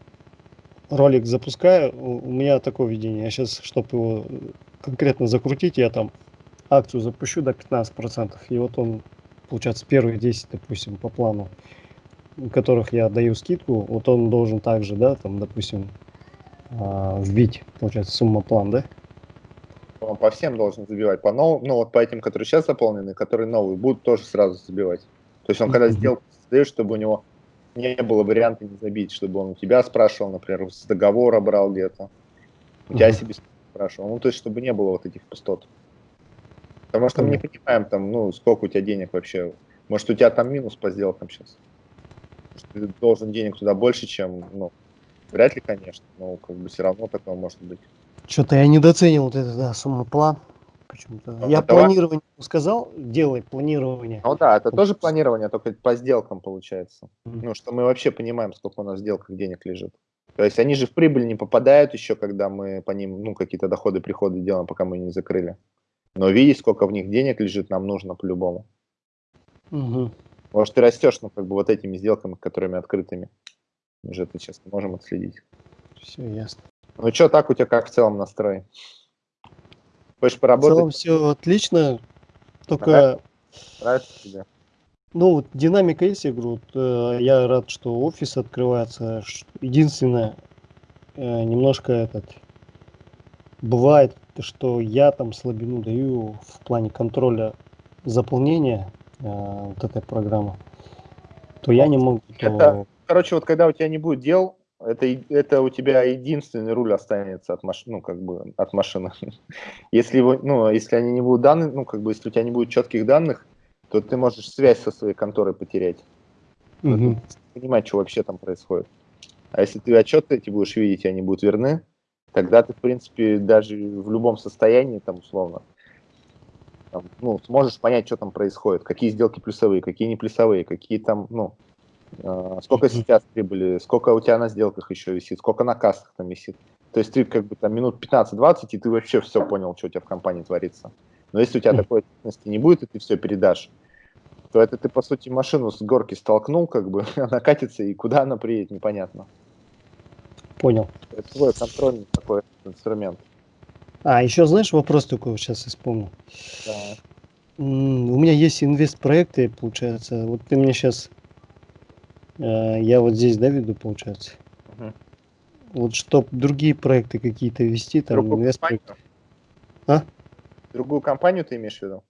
ролик запускаю, у меня такое видение, я сейчас, чтобы его конкретно закрутить, я там акцию запущу до 15%, и вот он, получается, первые 10, допустим, по плану, которых я даю скидку, вот он должен также, да, там, допустим, а, вбить, получается, сумма план, да? Он по всем должен забивать, по новым, ну вот по этим, которые сейчас заполнены, которые новые, будут тоже сразу забивать. То есть он когда сделку создает, чтобы у него не было варианта не забить, чтобы он у тебя спрашивал, например, с договора брал где-то, у тебя себе спрашивал, ну то есть чтобы не было вот этих пустот. Потому что мы не понимаем, там, ну, сколько у тебя денег вообще. Может, у тебя там минус по сделкам сейчас. Может, ты должен денег туда больше, чем, ну, вряд ли, конечно, но как бы все равно такое может быть. Что-то я недооценил вот это, да, сумма план. Почему-то. Ну, я планирование сказал, делай планирование. Ну да, это тоже планирование, только по сделкам получается. Mm-hmm. Ну, что мы вообще понимаем, сколько у нас в сделках денег лежит. То есть они же в прибыль не попадают еще, когда мы по ним, ну, какие-то доходы, приходы делаем, пока мы не закрыли. Но видеть, сколько в них денег лежит, нам нужно по-любому. Угу. Может, ты растешь, ну, как бы вот этими сделками, которыми открытыми. Мы же это сейчас не можем отследить. Все ясно. Ну что, так у тебя как в целом настрой? Хочешь поработать? В целом все отлично, только... Нравится, Нравится тебе? Ну, вот динамика есть, я говорю, вот, э, я рад, что офис открывается. Единственное, э, немножко этот, бывает что я там слабину даю в плане контроля заполнения вот этой программы, то я не могу. Это, то... короче, вот когда у тебя не будет дел, это, это у тебя единственный руль останется от машины, ну, как бы, от машины. Если, его, ну, если они не будут данные, ну, как бы, если у тебя не будет четких данных, то ты можешь связь со своей конторой потерять. Угу. Понимать, что вообще там происходит. А если ты отчеты эти будешь видеть, и они будут верны, тогда ты, в принципе, даже в любом состоянии, там, условно, там, ну, сможешь понять, что там происходит, какие сделки плюсовые, какие не плюсовые, какие там, ну, э, сколько сейчас прибыли, сколько у тебя на сделках еще висит, сколько на кассах там висит. То есть ты как бы там минут 15-20, и ты вообще все понял, что у тебя в компании творится. Но если у тебя такой ответственности не будет, и ты все передашь, то это ты, по сути, машину с горки столкнул, как бы, она катится, и куда она приедет, непонятно. Понял. Это твой контрольный такой инструмент. А, еще знаешь, вопрос такой сейчас вспомнил. Да. У меня есть инвест-проекты, получается. Вот ты мне сейчас... Э, я вот здесь, да, веду, получается? Угу. Вот чтоб другие проекты какие-то вести, там Другую инвест компанию? А? Другую компанию ты имеешь в виду?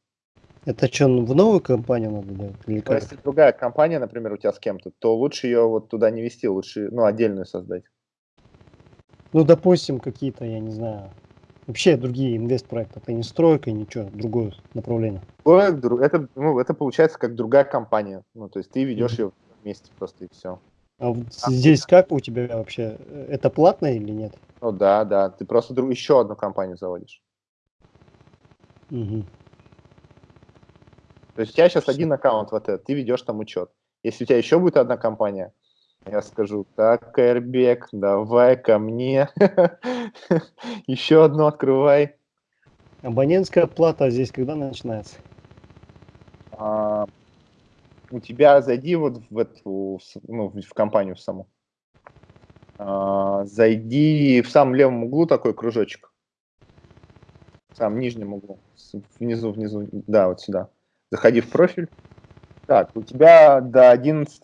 Это что, в новую компанию надо делать? Или Ну, как? если другая компания, например, у тебя с кем-то, то лучше ее вот туда не вести, лучше, ну, отдельную создать. Ну, допустим, какие-то, я не знаю, вообще другие инвест-проекты. Это не стройка, ничего, другое направление. Это, ну, это получается как другая компания. Ну, то есть ты ведешь ее вместе просто и все. А вот здесь как у тебя вообще? Это платно или нет? Ну да, да. Ты просто друг- еще одну компанию заводишь. Мгм. То есть у тебя сейчас один аккаунт вот этот, ты ведешь там учет. Если у тебя еще будет одна компания, я скажу, так, Эрбек, давай ко мне, еще одну открывай. Абонентская плата здесь когда начинается? А, у тебя зайди вот в эту, ну, в компанию саму. А, Зайди в самом левом углу такой кружочек. В самом нижнем углу. Внизу, внизу. Да, вот сюда. Заходи в профиль. Так, у тебя до 11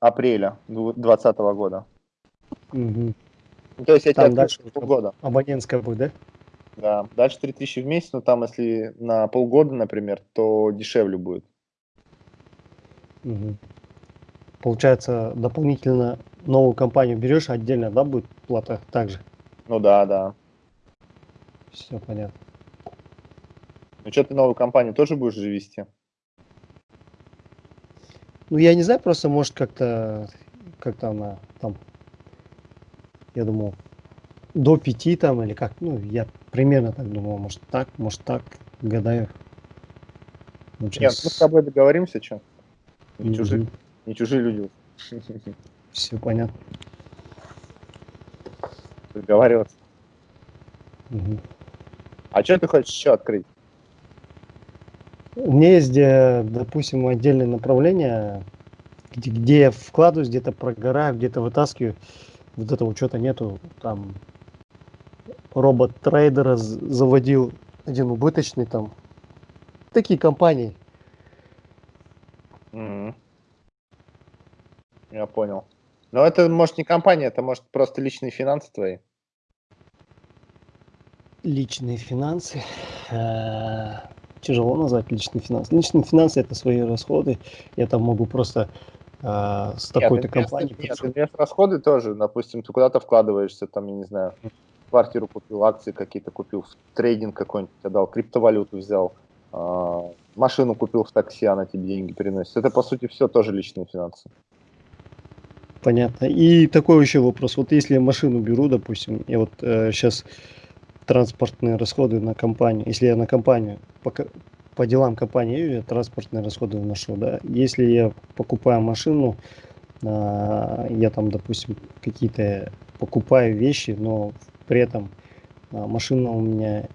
апреля 2020 года. Ну, То есть я Там тебе дальше полгода. Абонентская будет, да? Да. Дальше 3000 в месяц, но там если на полгода, например, то дешевле будет. Мгм. Получается, дополнительно новую компанию берешь, отдельно, да, будет плата также? Ну да, да. Все понятно. Ну что, ты новую компанию тоже будешь же вести? Ну, я не знаю, просто может как-то, как-то она там, я думал, до пяти там или как, ну, я примерно так думал, может так, может так, гадаю. Ну, Нет, мы с тобой договоримся, что? Не, чужие, Мгм. не чужие люди. Все понятно. Договариваться. Мгм. А что ты хочешь еще открыть? У меня есть, допустим, отдельное направление, где, где я вкладываюсь, где-то прогораю, где-то вытаскиваю. Вот этого учета нету. Там робот-трейдера заводил один убыточный там. Такие компании. Мгм. Я понял. Но это может не компания, это может просто личные финансы твои. Личные финансы. Э, Тяжело назвать личные финансы. Личные финансы это свои расходы. Я там могу просто э, с такой-то компанией. инвест- Нет, подошел. инвест-расходы тоже. Допустим, ты куда-то вкладываешься, там, я не знаю, квартиру купил, акции какие-то купил, в трейдинг какой-нибудь отдал, криптовалюту взял, а, машину купил в такси, она тебе деньги переносит. Это, по сути, все тоже личные финансы. Понятно. И такой еще вопрос. Вот если я машину беру, допустим, я вот сейчас транспортные расходы на компанию, если я на компанию, по, по делам компании я транспортные расходы вношу, да. Если я покупаю машину, а, я там, допустим, какие-то покупаю вещи, но при этом а, машина у меня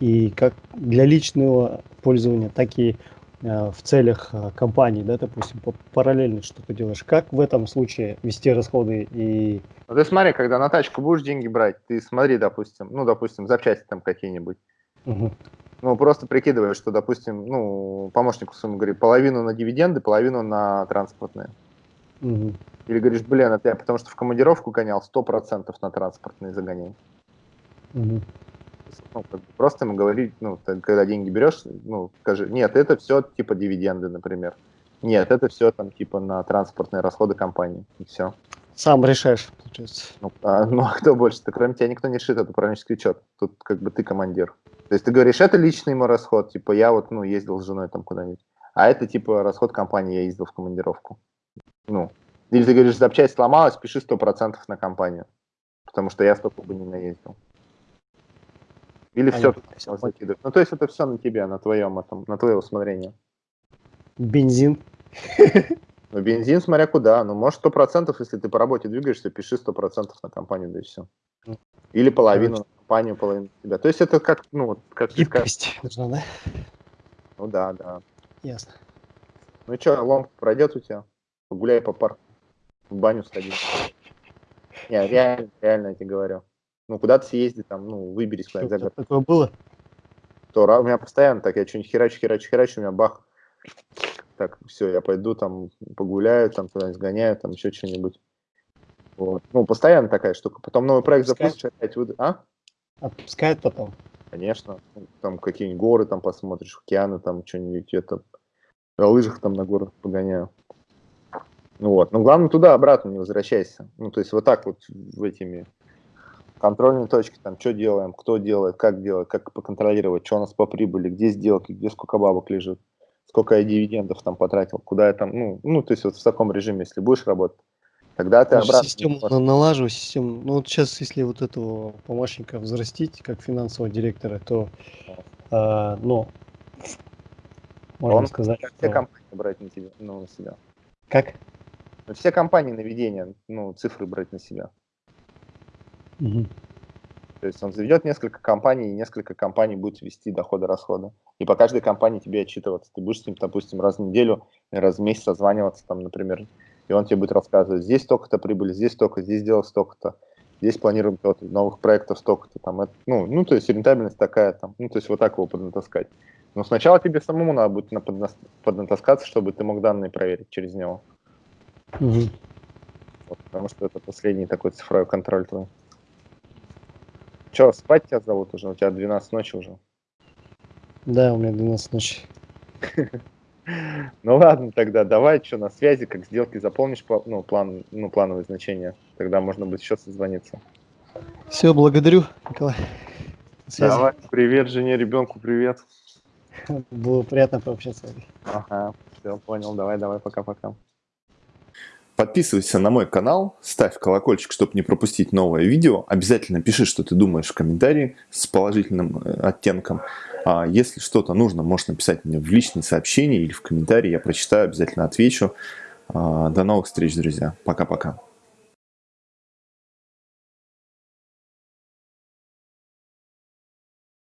и как для личного пользования, так и в целях а, компании, да, допустим, параллельно что-то делаешь. Как в этом случае вести расходы и Ну, ты смотри, когда на тачку будешь деньги брать, ты смотри, допустим, ну, допустим, запчасти там какие-нибудь. Мгм. Ну, просто прикидываешь, что, допустим, ну, помощнику своему говори, половину на дивиденды, половину на транспортные. Мгм. Или говоришь, блин, это я потому что в командировку гонял, 100% на транспортные загоняй. Мгм. Ну, как бы просто ему говорить, ну, ты когда деньги берешь, ну, скажи, нет, это все типа дивиденды, например. Нет, это все там типа на транспортные расходы компании. И все. Сам решаешь, получается. Ну, а, ну, а кто больше-то? Кроме тебя никто не решит это управленческий учет. Тут как бы ты командир. То есть ты говоришь, это личный мой расход, типа я вот, ну, ездил с женой там куда-нибудь. А это типа расход компании, я ездил в командировку. Ну, или ты говоришь, запчасть сломалась, пиши 100% на компанию. потому что я столько бы не наездил. Или все, все закидывать. Ну, то есть это все на тебе, на твоем, этом, на твое усмотрение. Бензин. Ну, бензин, смотря куда. Ну, может, сто процентов, если ты по работе двигаешься, пиши сто процентов на компанию, да и все. Ну, Или половину Короче. на компанию, половину на тебя. То есть это как, ну, вот, как Гибкость нужна, да? Ну да, да. Ясно. Ну и что, лом пройдет у тебя? Погуляй по парку, в баню сходи. Не, реально, реально я тебе говорю. Ну, куда-то съезди, там, ну, выберись куда-нибудь за Такое было? То, у меня постоянно так, я что-нибудь херачу, херачу, херачу, у меня бах. Так, все, я пойду там погуляю, там куда-нибудь сгоняю, там еще что-нибудь. Вот. Ну, постоянно такая штука. Потом новый проект запустишь, опять выйду. А? Отпускает потом? Конечно. Там какие-нибудь горы там посмотришь, океаны, там что-нибудь, это, на лыжах там на горах погоняю. Ну вот. Но главное туда-обратно не возвращайся. Ну, то есть вот так вот в этими контрольные точки, там, что делаем, кто делает, как делать, как поконтролировать, что у нас по прибыли, где сделки, где сколько бабок лежит, сколько я дивидендов там потратил, куда я там, ну, ну, то есть вот в таком режиме, если будешь работать, тогда ты обратно... Систему на, налаживаю, систему, ну, вот сейчас, если вот этого помощника взрастить, как финансового директора, то, э, ну, можно Он, сказать, что... все компании брать на, тебя, ну, на себя. Как? Все компании наведения, ну, цифры брать на себя. Угу. То есть он заведет несколько компаний, и несколько компаний будет вести доходы-расходы. И по каждой компании тебе отчитываться. Ты будешь с ним, допустим, раз в неделю, раз в месяц созваниваться, там, например, и он тебе будет рассказывать, здесь столько-то прибыли, здесь столько, здесь делал столько-то, здесь планируем то новых проектов столько-то, там, это, ну, ну, то есть рентабельность такая, там, ну, то есть вот так его поднатаскать. Но сначала тебе самому надо будет поднатаскаться, чтобы ты мог данные проверить через него. Угу. Вот, потому что это последний такой цифровой контроль твой. Че, спать тебя зовут уже? У тебя 12 ночи уже. Да, у меня 12 ночи. Ну ладно, тогда давай, что на связи, как сделки заполнишь, ну, план, ну, плановые значения, тогда можно будет еще созвониться. Все, благодарю, Николай. Давай, привет жене, ребенку привет. Было приятно пообщаться. Ага, все, понял, давай, давай, пока-пока. Подписывайся на мой канал, ставь колокольчик, чтобы не пропустить новое видео. Обязательно пиши, что ты думаешь в комментарии с положительным э, оттенком. А если что-то нужно, можешь написать мне в личные сообщения или в комментарии. Я прочитаю, обязательно отвечу. А, до новых встреч, друзья. Пока-пока.